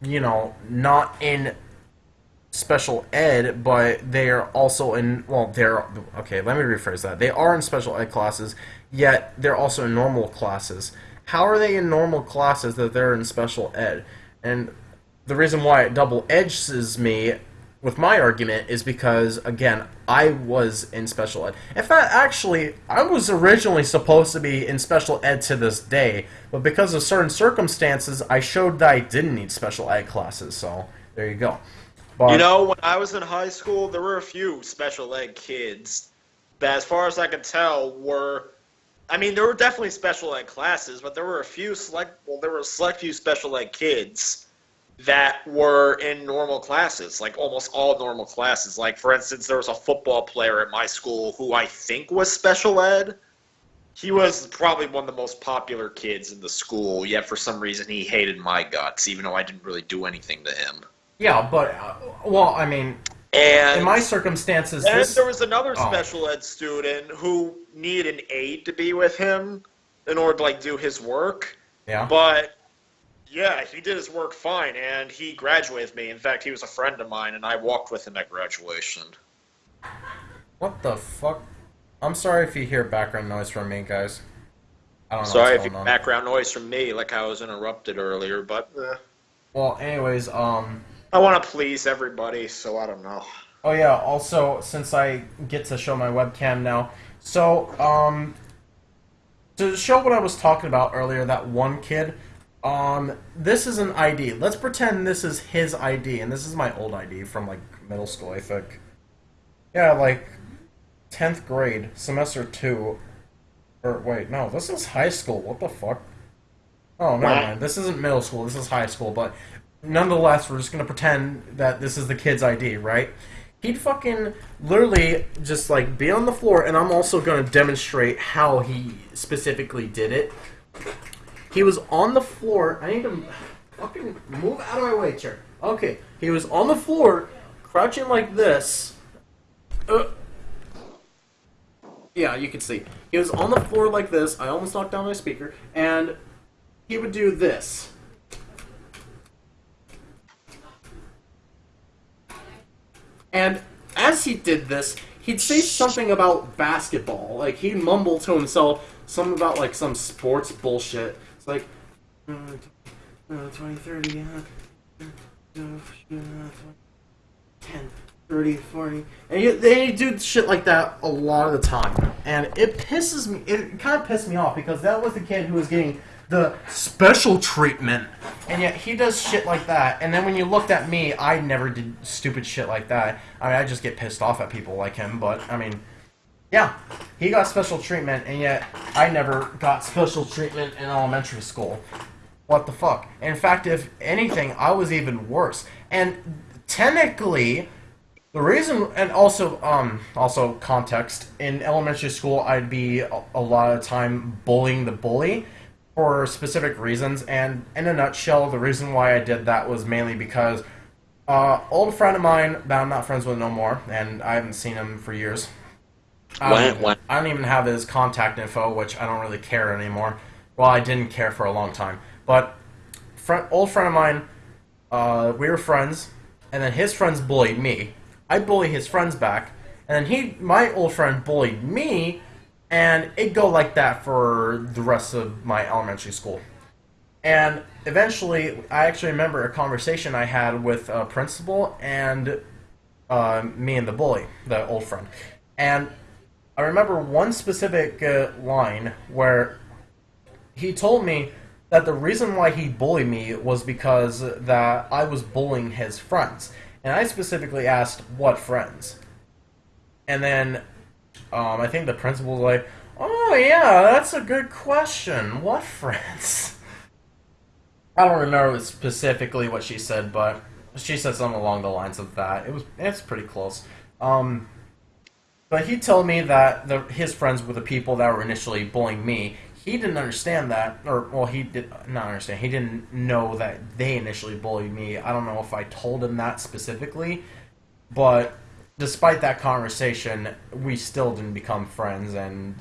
you know, not in special ed, but they're also in well, they're okay. Let me rephrase that. They are in special ed classes, yet they're also in normal classes. How are they in normal classes that they're in special ed? And the reason why it double edges me with my argument is because again I was in special ed. In fact, actually, I was originally supposed to be in special ed to this day, but because of certain circumstances, I showed that I didn't need special ed classes. So there you go. But, you know, when I was in high school, there were a few special ed kids that, as far as I could tell, were. I mean, there were definitely special ed classes, but there were a few select. Well, there were a select few special ed kids that were in normal classes, like almost all normal classes. Like, for instance, there was a football player at my school who I think was special ed. He was probably one of the most popular kids in the school, yet for some reason he hated my guts, even though I didn't really do anything to him. Yeah, but, uh, well, I mean, and in my circumstances, and this... there was another oh. special ed student who needed an aide to be with him in order to like do his work. Yeah. But yeah, he did his work fine, and he graduated with me. In fact, he was a friend of mine, and I walked with him at graduation. What the fuck? I'm sorry if you hear background noise from me, guys. I don't know. Sorry if you background noise from me, like I was interrupted earlier, but. Uh... Well, anyways, um, I want to please everybody, so I don't know. Oh yeah. Also, since I get to show my webcam now, so um, to show what I was talking about earlier, that one kid, um, this is an ID. Let's pretend this is his ID, and this is my old ID from like middle school, I think. Yeah, like tenth grade, semester two. Or wait, no, this is high school. What the fuck? Oh, never What? mind. This isn't middle school. This is high school. But nonetheless, we're just gonna pretend that this is the kid's ID, right? He'd fucking literally just like be on the floor, and I'm also gonna demonstrate how he specifically did it. He was on the floor. I need to fucking move out of my way, chair. Okay, he was on the floor, crouching like this. Uh, yeah, you can see. He was on the floor like this. I almost knocked down my speaker, and he would do this. And as he did this, he'd say something about basketball. Like he'd mumble to himself something about like some sports bullshit. It's like uh, uh, 20, 30, uh, uh, uh, 10, 30, 40. And he, they do shit like that a lot of the time. And it pisses me, it kind of pissed me off because that was the kid who was getting the special treatment. And yet he does shit like that. And then when you looked at me, I never did stupid shit like that. I mean, I just get pissed off at people like him, but I mean, yeah, he got special treatment, and yet I never got special treatment in elementary school. What the fuck? In fact, if anything, I was even worse. And technically, the reason, and also, um, also context. In elementary school, I'd be a, a lot of time bullying the bully for specific reasons. And in a nutshell, the reason why I did that was mainly because uh, old friend of mine that I'm not friends with no more, and I haven't seen him for years. I don't, When- even, when- I don't even have his contact info, which I don't really care anymore. Well, I didn't care for a long time, but friend, old friend of mine, uh, we were friends, and then his friends bullied me. I bully his friends back, and then he, my old friend, bullied me, and it go like that for the rest of my elementary school. And eventually, I actually remember a conversation I had with a principal and uh, me and the bully, the old friend. And I remember one specific uh, line where he told me that the reason why he bullied me was because that I was bullying his friends. And I specifically asked, what friends? And then um, I think the principal was like, oh yeah, that's a good question. What friends? I don't remember specifically what she said, but she said something along the lines of that. It was it's pretty close. Um, but he told me that the, his friends were the people that were initially bullying me. He didn't understand that, or well, he did not understand. He didn't know that they initially bullied me. I don't know if I told him that specifically, but despite that conversation, we still didn't become friends. And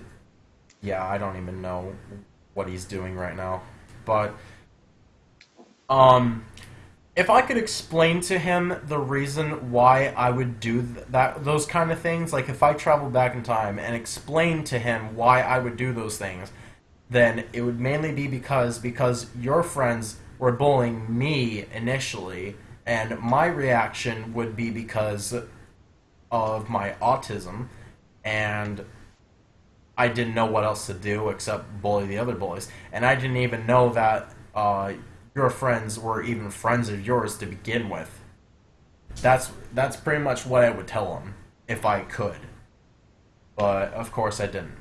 yeah, I don't even know what he's doing right now. But um, if I could explain to him the reason why I would do th- that, those kind of things, like if I traveled back in time and explained to him why I would do those things, then it would mainly be because because your friends were bullying me initially, and my reaction would be because of my autism, and I didn't know what else to do except bully the other bullies, and I didn't even know that uh, your friends were even friends of yours to begin with. That's that's pretty much what I would tell them if I could, but of course I didn't.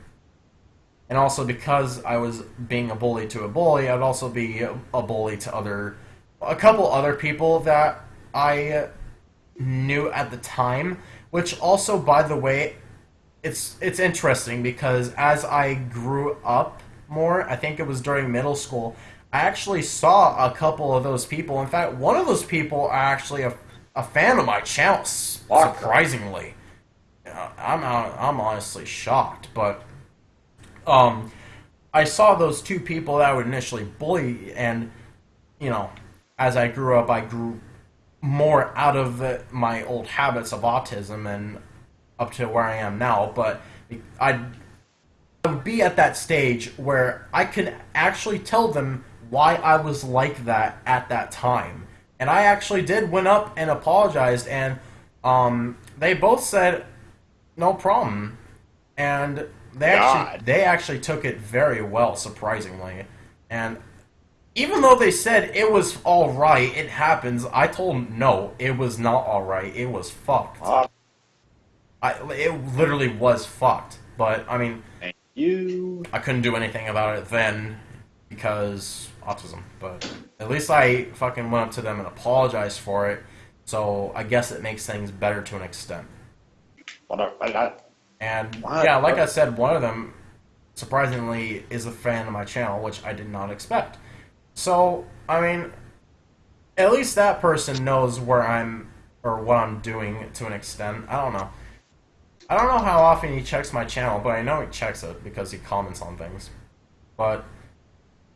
And also because I was being a bully to a bully, I'd also be a, bully to other, a couple other people that I knew at the time. Which also, by the way, it's it's interesting because as I grew up more, I think it was during middle school, I actually saw a couple of those people. In fact, one of those people are actually a, a fan of my channel, surprisingly. I'm I'm honestly shocked, but um, I saw those two people that would initially bully, and you know, as I grew up, I grew more out of the, my old habits of autism and up to where I am now. But I I would be at that stage where I could actually tell them why I was like that at that time. and I actually did went up and apologized, and um, they both said no problem, and they actually they actually took it very well, surprisingly, and even though they said it was all right, it happens. I told them no, it was not all right. It was fucked. Ah, I, it literally was fucked. But I mean, thank you. I couldn't do anything about it then because autism. But at least I fucking went up to them and apologized for it. So I guess it makes things better to an extent. And yeah, like I said, one of them surprisingly is a fan of my channel, which I did not expect. So I mean, at least that person knows where I'm or what I'm doing to an extent. I don't know. I don't know how often he checks my channel, but I know he checks it because he comments on things. But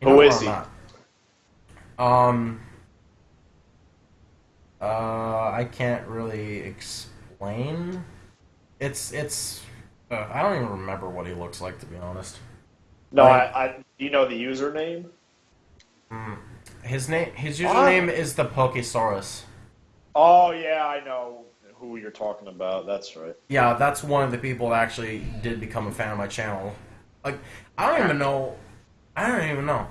you know is where he? I'm. Um. Uh, I can't really explain. It's it's. Uh, I don't even remember what he looks like to be honest. No, Like- I, I. Do you know the username? His name, his username is the Pokesaurus. Oh yeah, I know who you're talking about. That's right. Yeah, that's one of the people that actually did become a fan of my channel. Like, I don't even know. I don't even know.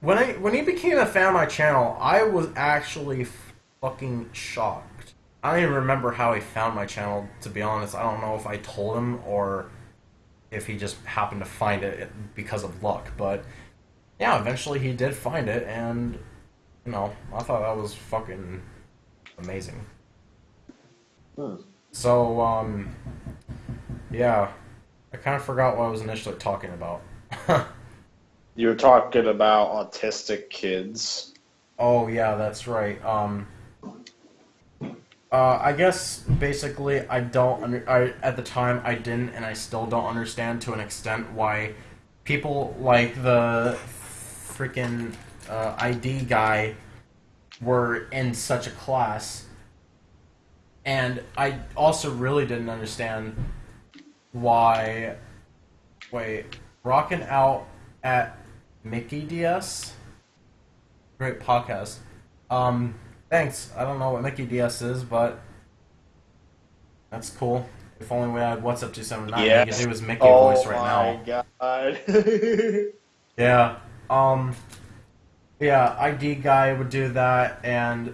When I when he became a fan of my channel, I was actually fucking shocked. I don't even remember how he found my channel. To be honest, I don't know if I told him or if he just happened to find it because of luck. But yeah, eventually he did find it, and you know, I thought that was fucking amazing. Hmm. So, um, yeah, I kind of forgot what I was initially talking about. You were talking about autistic kids. oh, yeah, that's right. Um, uh, I guess basically I don't under, I at the time I didn't and I still don't understand to an extent why people like the freaking uh, ID guy were in such a class. And I also really didn't understand why wait, rocking out at Mickey DS? Great podcast. Um Thanks. I don't know what Mickey DS is, but that's cool. If only we had What's Up 279, Yes. could do his Mickey oh voice right now. Oh my god. Yeah. Um. Yeah, ID guy would do that, and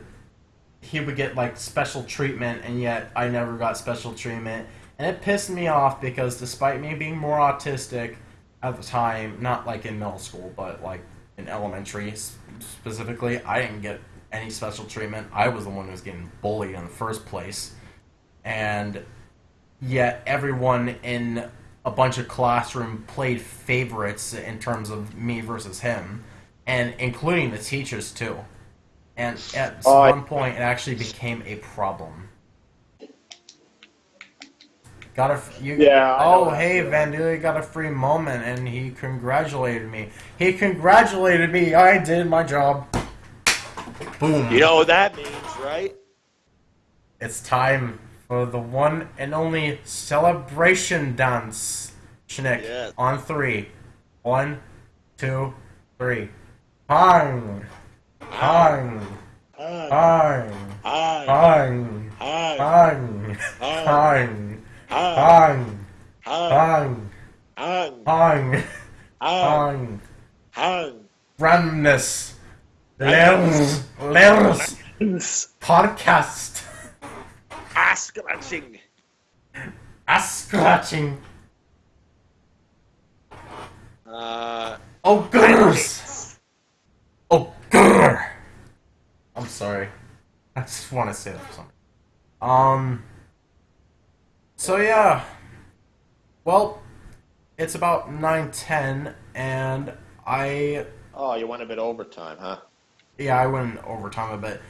he would get like special treatment, and yet I never got special treatment, and it pissed me off because despite me being more autistic at the time, not like in middle school, but like in elementary specifically, I didn't get any special treatment. I was the one who was getting bullied in the first place, and yet everyone in a bunch of classroom played favorites in terms of me versus him, and including the teachers too. And at oh, I- one point, it actually became a problem. Got a f- you? Yeah, Oh, hey, feeling. Vandalia got a free moment, and he congratulated me. He congratulated me. I did my job. Boom. you know what that means, right? It's time for the one and only celebration dance. Schnick. Yes. On three. One, two, three. Hang. Hang. Hi. Hang. Hi. Hang. Hi. Hang. Hi. Hang. Hi. Hang. Hang. Hang. Hang. Hi. Randomness. Lens. Lens. Podcast. Ass scratching. Ass scratching. Uh, Oh, gooders. Oh, grr. I'm sorry. I just want to say that for some. Um. So yeah. Well, it's about nine ten, and I oh, you went a bit overtime, huh? yeah I went overtime a bit.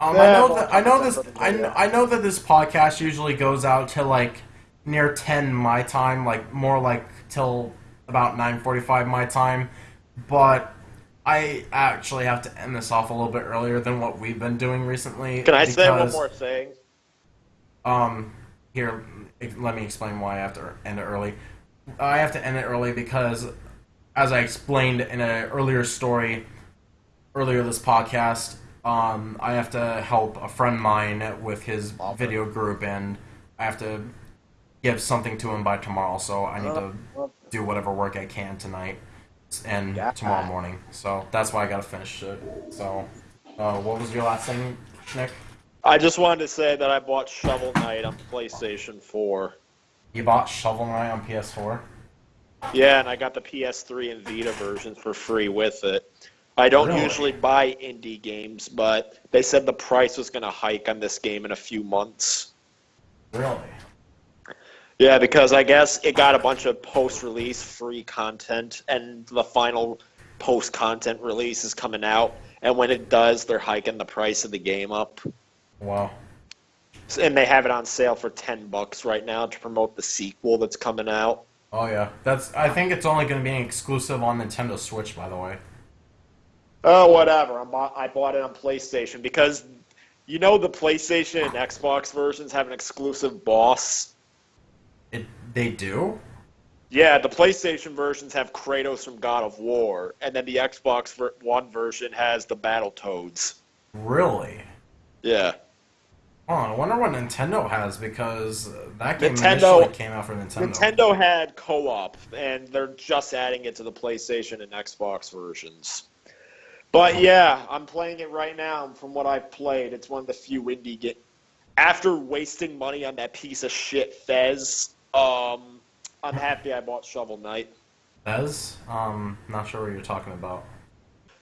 Um, Yeah, I know that I know this I, okay, kn- yeah. I know that this podcast usually goes out till like near ten my time, like more like till about nine forty five my time, but I actually have to end this off a little bit earlier than what we've been doing recently. Can I say one more thing? um, here, let me explain why I have to end it early. I have to end it early because, as I explained in an earlier story earlier this podcast, um, I have to help a friend of mine with his video group, and I have to give something to him by tomorrow. So I need to do whatever work I can tonight and Yeah. tomorrow morning. So that's why I gotta finish it. So, uh, what was your last thing, Nick? I just wanted to say that I bought Shovel Knight on PlayStation 4. You bought Shovel Knight on PS4. Yeah, and I got the PS3 and Vita versions for free with it. I don't Really? usually buy indie games, but they said the price was going to hike on this game in a few months. Really? Yeah, because I guess it got a bunch of post-release free content, and the final post-content release is coming out. And when it does, they're hiking the price of the game up, Wow. and they have it on sale for ten bucks right now to promote the sequel that's coming out. Oh yeah, that's. I think it's only going to be an exclusive on Nintendo Switch, by the way. Oh, whatever. I'm, I bought it on PlayStation because you know the PlayStation and Xbox versions have an exclusive boss. It. They do. Yeah, the PlayStation versions have Kratos from God of War, and then the Xbox One version has the Battle Toads. Really? Yeah. Oh, I wonder what Nintendo has because uh, that game Nintendo- initially came out for Nintendo. Nintendo had co-op, and they're just adding it to the PlayStation and Xbox versions. But yeah, I'm playing it right now. From what I've played, it's one of the few indie games. After wasting money on that piece of shit Fez, um, I'm happy I bought Shovel Knight. Fez? Um, not sure what you're talking about.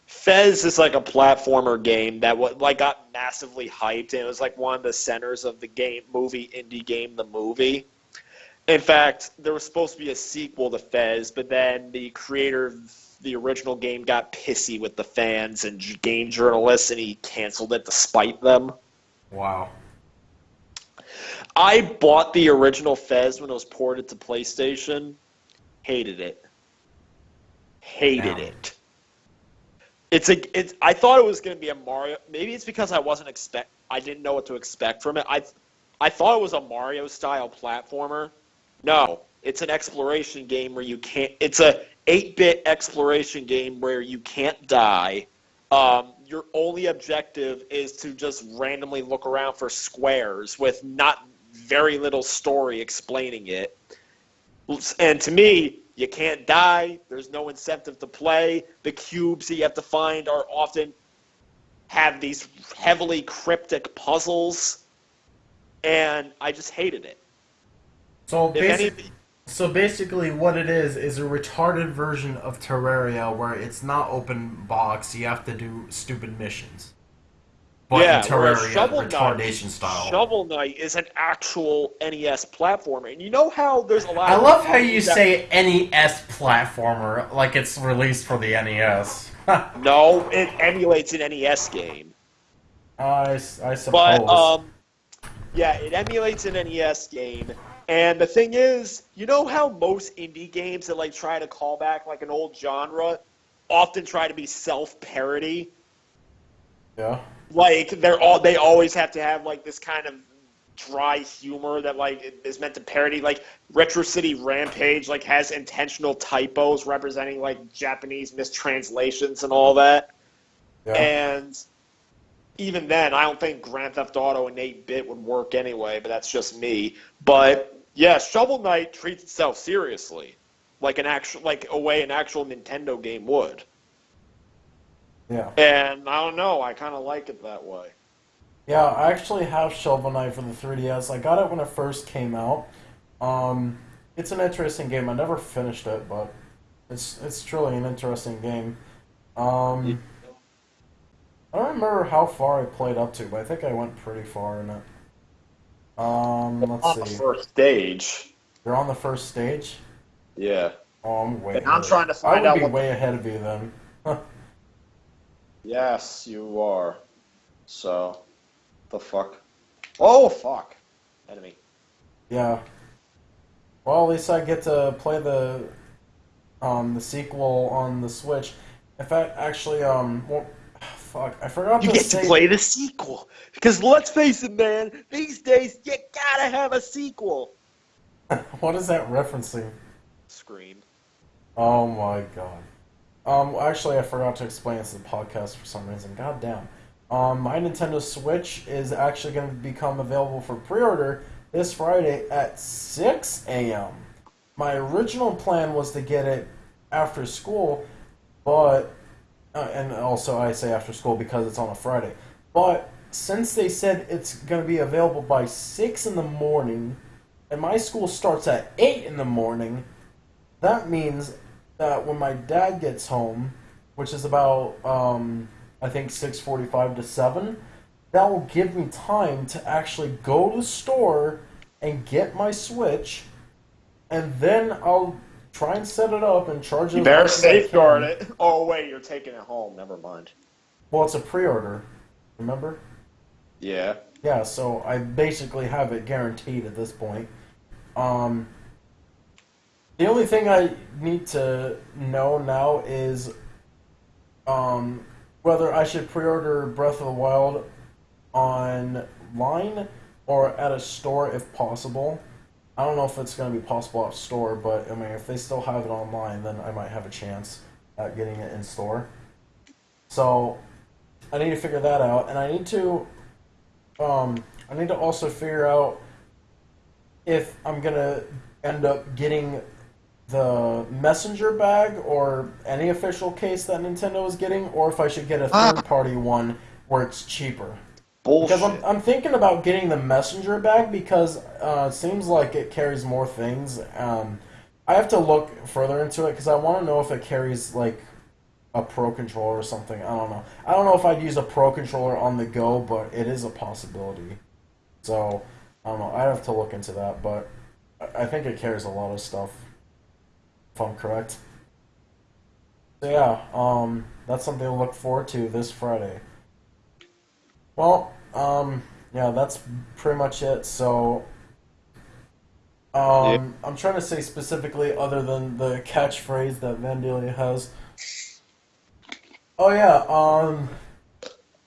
Fez is like a platformer game that wa- like got massively hyped, and it was like one of the centers of the game movie indie game, the movie. In fact, there was supposed to be a sequel to Fez, but then the creator the original game got pissy with the fans and game journalists, and he canceled it despite them. Wow. I bought the original Fez when it was ported to PlayStation. Hated it. Hated Damn. it. It's a. It's. I thought it was going to be a Mario. Maybe it's because I wasn't expect. I didn't know what to expect from it. I, I thought it was a Mario style platformer. No, it's an exploration game where you can't. It's a 8-bit exploration game where you can't die. Um, your only objective is to just randomly look around for squares with not very little story explaining it. And to me, you can't die. There's no incentive to play. The cubes that you have to find are often have these heavily cryptic puzzles, and I just hated it. So basically, so basically, what it is is a retarded version of Terraria, where it's not open box. You have to do stupid missions. But yeah, in Terraria, Shovel Knight, style. Shovel Knight is an actual NES platformer, and you know how there's a lot. I love how you that- say NES platformer like it's released for the NES. No, it emulates an NES game. I, s- I suppose. But um, yeah, it emulates an NES game. And the thing is, you know how most indie games that like try to call back like an old genre often try to be self-parody. yeah. Like they're all they always have to have like this kind of dry humor that like is meant to parody like Retro City Rampage like has intentional typos representing like Japanese mistranslations and all that. Yeah. And even then, I don't think Grand Theft Auto and 8 bit would work anyway, but that's just me. But yeah, Shovel Knight treats itself seriously, like an actual, like a way an actual Nintendo game would. yeah. And I don't know, I kind of like it that way. Yeah, I actually have Shovel Knight for the 3DS. I got it when it first came out. Um, it's an interesting game. I never finished it, but it's it's truly an interesting game. Um, I don't remember how far I played up to, but I think I went pretty far in it. Um, On the let's see. first stage. You're on the first stage. Yeah. Oh, I'm way. And I'm ahead. trying to find I would out be way ahead of you then. Yes, you are. So, the fuck? Oh, fuck. Enemy. Yeah. Well, at least I get to play the um the sequel on the Switch. In fact, actually, um, well, fuck, I forgot You to get say. to play the sequel. Because let's face it, man, these days you gotta have a sequel. what is that referencing? Scream. Oh my god. Um, actually, I forgot to explain this in the podcast for some reason. God damn. Um, my Nintendo Switch is actually going to become available for pre-order this Friday at 6 a.m. My original plan was to get it after school, but uh, and also I say after school because it's on a Friday. But since they said it's going to be available by 6 in the morning, and my school starts at 8 in the morning, that means that when my dad gets home, which is about um, I think 6:45 to 7, that will give me time to actually go to the store and get my Switch, and then I'll try and set it up and charge it. You better much as I safeguard it. Oh wait, you're taking it home. Never mind. Well, it's a pre-order, remember? Yeah. Yeah, so I basically have it guaranteed at this point. Um, the only thing I need to know now is um, whether I should pre-order Breath of the Wild online or at a store if possible. I don't know if it's going to be possible at store, but I mean, if they still have it online, then I might have a chance at getting it in store. So I need to figure that out, and I need to um, I need to also figure out if I'm gonna end up getting the messenger bag or any official case that Nintendo is getting, or if I should get a third party one where it's cheaper. Bullshit. Because I'm, I'm thinking about getting the messenger bag because uh, it seems like it carries more things. Um, I have to look further into it because I want to know if it carries like a pro controller or something. I don't know. I don't know if I'd use a pro controller on the go, but it is a possibility. So I don't know. I have to look into that, but I I think it carries a lot of stuff. If I'm correct. So yeah, um, that's something to look forward to this Friday. Well, um, yeah, that's pretty much it. So, um, I'm trying to say specifically, other than the catchphrase that Vandalia has. Oh yeah, um,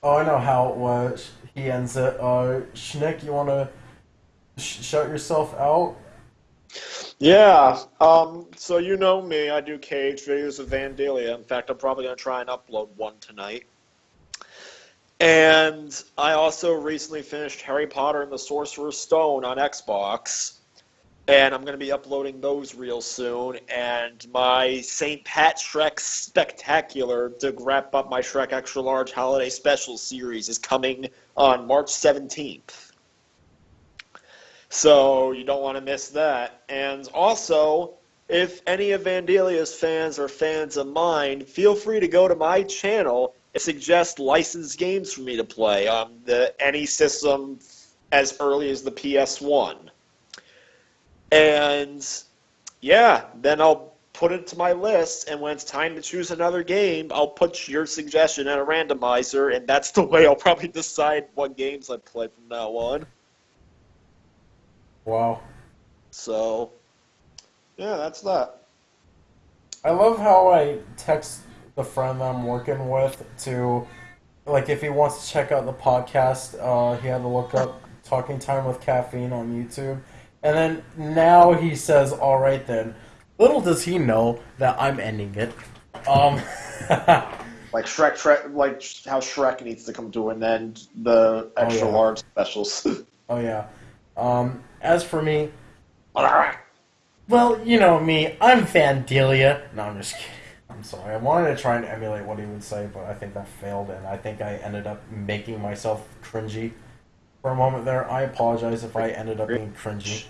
oh I know how it was. He ends it. Uh, Schnick, you want to sh- shout yourself out? Yeah. Um. So you know me. I do cage videos of Vandalia. In fact, I'm probably gonna try and upload one tonight. And I also recently finished Harry Potter and the Sorcerer's Stone on Xbox. And I'm going to be uploading those real soon. And my St. Pat Shrek Spectacular to wrap up my Shrek Extra Large Holiday Special series is coming on March 17th. So you don't want to miss that. And also, if any of Vandalia's fans are fans of mine, feel free to go to my channel suggest licensed games for me to play on the any system as early as the PS1. And yeah, then I'll put it to my list, and when it's time to choose another game, I'll put your suggestion in a randomizer, and that's the way I'll probably decide what games I play from now on. Wow. So, yeah, that's that. I love how I text the friend that I'm working with to, like, if he wants to check out the podcast, uh, he had to look up Talking Time with Caffeine on YouTube. And then now he says, all right then. Little does he know that I'm ending it. Um, Like Shrek, Shrek, like how Shrek needs to come to an end. The extra yeah. large specials. oh yeah. Um, as for me, well, you know me, I'm Vandalia. No, I'm just kidding. I'm sorry. I wanted to try and emulate what he would say, but I think that failed, and I think I ended up making myself cringy for a moment there. I apologize if I ended up being cringy.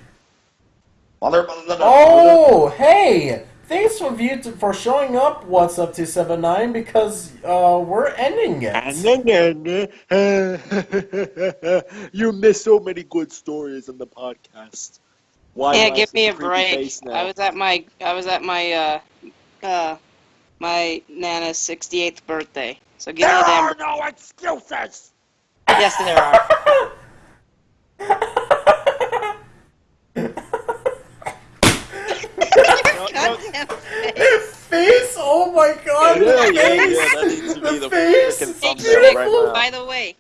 Mother, mother, mother, Oh, hey! Thanks for you to, for showing up. What's up, two seven nine? Because uh, we're ending it. you missed so many good stories in the podcast. Why yeah, give me a break. I was at my I was at my uh uh my nana's 68th birthday. So give There me a damn are no excuses. Yes, there are. Face. face! Oh my god! Yeah, the yeah, face! yeah, that needs to be the the face! freaking Hey, thumbnail Shrek, right now. by the way,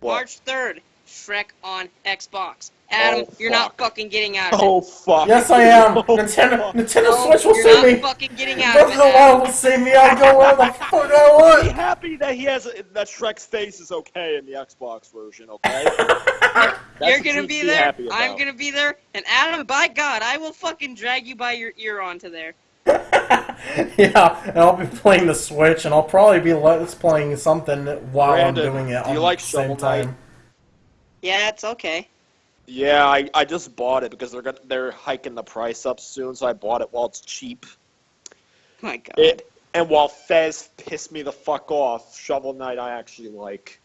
What? March 3rd, Shrek on Xbox. Adam, Oh, you're not fucking getting out of it. Oh fuck. Yes, I am. Oh, Nintendo, fuck. Nintendo No, Switch will save me. you're not fucking getting out Breath of of it. the Wild will save me. I go where the fuck I want. Be happy that he has a, that Shrek's face is okay in the Xbox version. Okay. You're gonna be there. happy I'm gonna be there. And Adam, by God, I will fucking drag you by your ear onto there. yeah, and I'll be playing the Switch, and I'll probably be let's playing something while Brandon, I'm doing it. do you on like the same Shovel Knight? time. Yeah, it's okay. Yeah, I, I just bought it because they're gonna, they're hiking the price up soon, so I bought it while it's cheap. My God. It and while Fez pissed me the fuck off, Shovel Knight I actually like.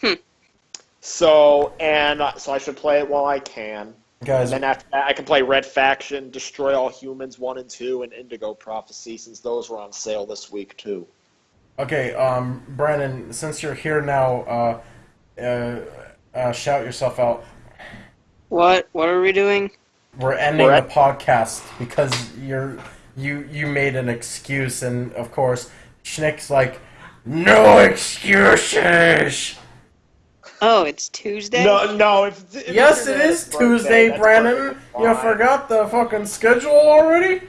Hmm. So and uh, so I should play it while I can. Guys, And then after that, I can play Red Faction, Destroy All Humans one and two, and Indigo Prophecy since those were on sale this week too. okay, um, Brandon, since you're here now, uh, uh, uh, shout yourself out. What? What are we doing? We're ending We're the podcast because you're you you made an excuse, and of course, Schnick's like, no excuses. Oh, it's Tuesday. No, no. If, if Yes, it's it your is birthday, Tuesday, Brandon. You forgot the fucking schedule already?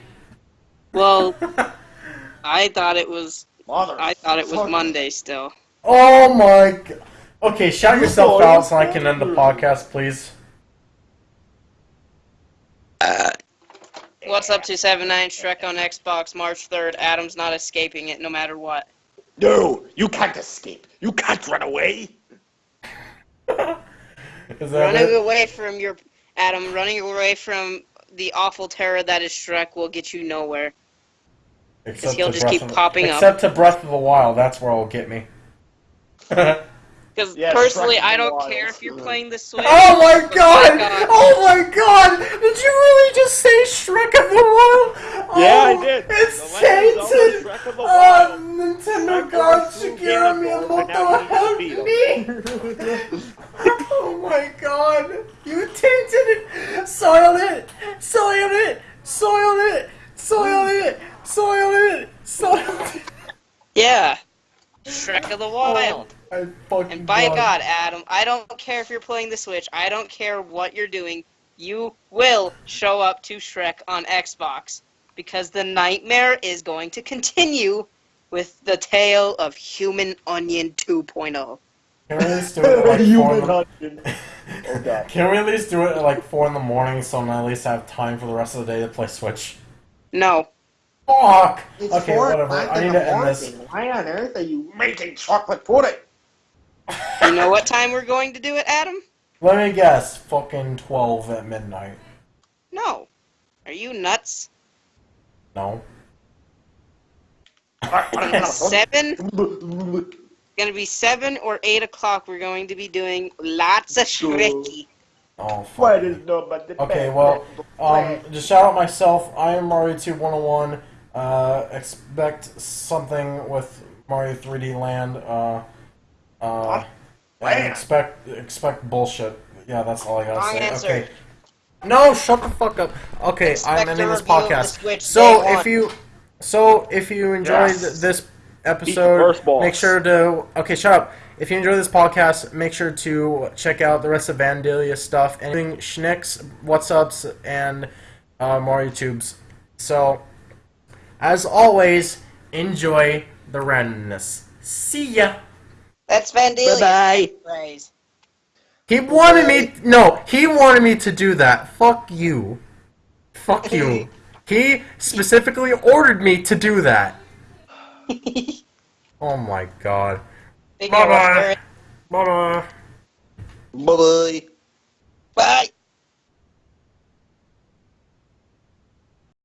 Well, I thought it was. Mother I thought it was fuck. Monday still. Oh my god. Okay, shout yourself out so I can end the podcast, please. What's up, 279 Shrek on Xbox, March 3rd. Adam's not escaping it no matter what. No, you can't escape. You can't run away. Is that Running it? away from your. Adam, running away from the awful terror that is Shrek will get you nowhere. Except he'll just Breath keep of- popping up. Except to Breath of the Wild, that's where it'll get me. oh Because Yeah, personally, I don't Wild care if you're mm. playing the Switch. Oh my but god! God. Oh my god! Did you really just say Shrek of the Wild? Yeah, I Oh, did. It's The Legend of Zelda tainted! Shrek of the Oh, Wild. Nintendo Shrek God, was through Shigeru Game Boy, but Miyamoto, help me! oh my god! You tainted it! Soiled it! Soiled it! Soiled it! Soiled it! Soiled it! Soiled it! Yeah. Shrek of the oh. Wild. I fucking And by God. God, Adam, I don't care if you're playing the Switch. I don't care what you're doing. You will show up to Shrek on Xbox because the nightmare is going to continue with the tale of Human Onion oh. 2.0. Can we at least do it at like four in Human the... onion. Can we at least do it at like four in the morning so I at least have time for the rest of the day to play Switch? No. Fuck! It's Okay, four whatever. I need to end this. Why on earth are you making chocolate pudding? You know what time we're going to do it, Adam? Let me guess. Fucking 12 at midnight. No. Are you nuts? No. Seven? Gonna be seven or eight o'clock. We're going to be doing lots of Shrekky. Oh, fuck. What is no but Okay, well, um, just shout out myself. I am Mario 2 101. Uh, expect something with Mario 3D Land. Uh, uh, and expect expect bullshit. Yeah, that's all I gotta Wrong say. answer. Okay. No, shut the fuck up. Okay, Expect I'm ending this review of the podcast. Switch So if you, so if you enjoyed Yes. this episode, make sure to. Okay, shut up. If you enjoy this podcast, make sure to check out the rest of Vandalia stuff, anything Schnicks, What's Ups, and uh, Mario Tubes. So, as always, enjoy the randomness. See ya. That's Vandalia. Bye-bye. He wanted me. No, he wanted me to do that. Fuck you. Fuck you. He specifically ordered me to do that. Oh my god. Figure out Bye-bye. Bye bye. Bye. Bye.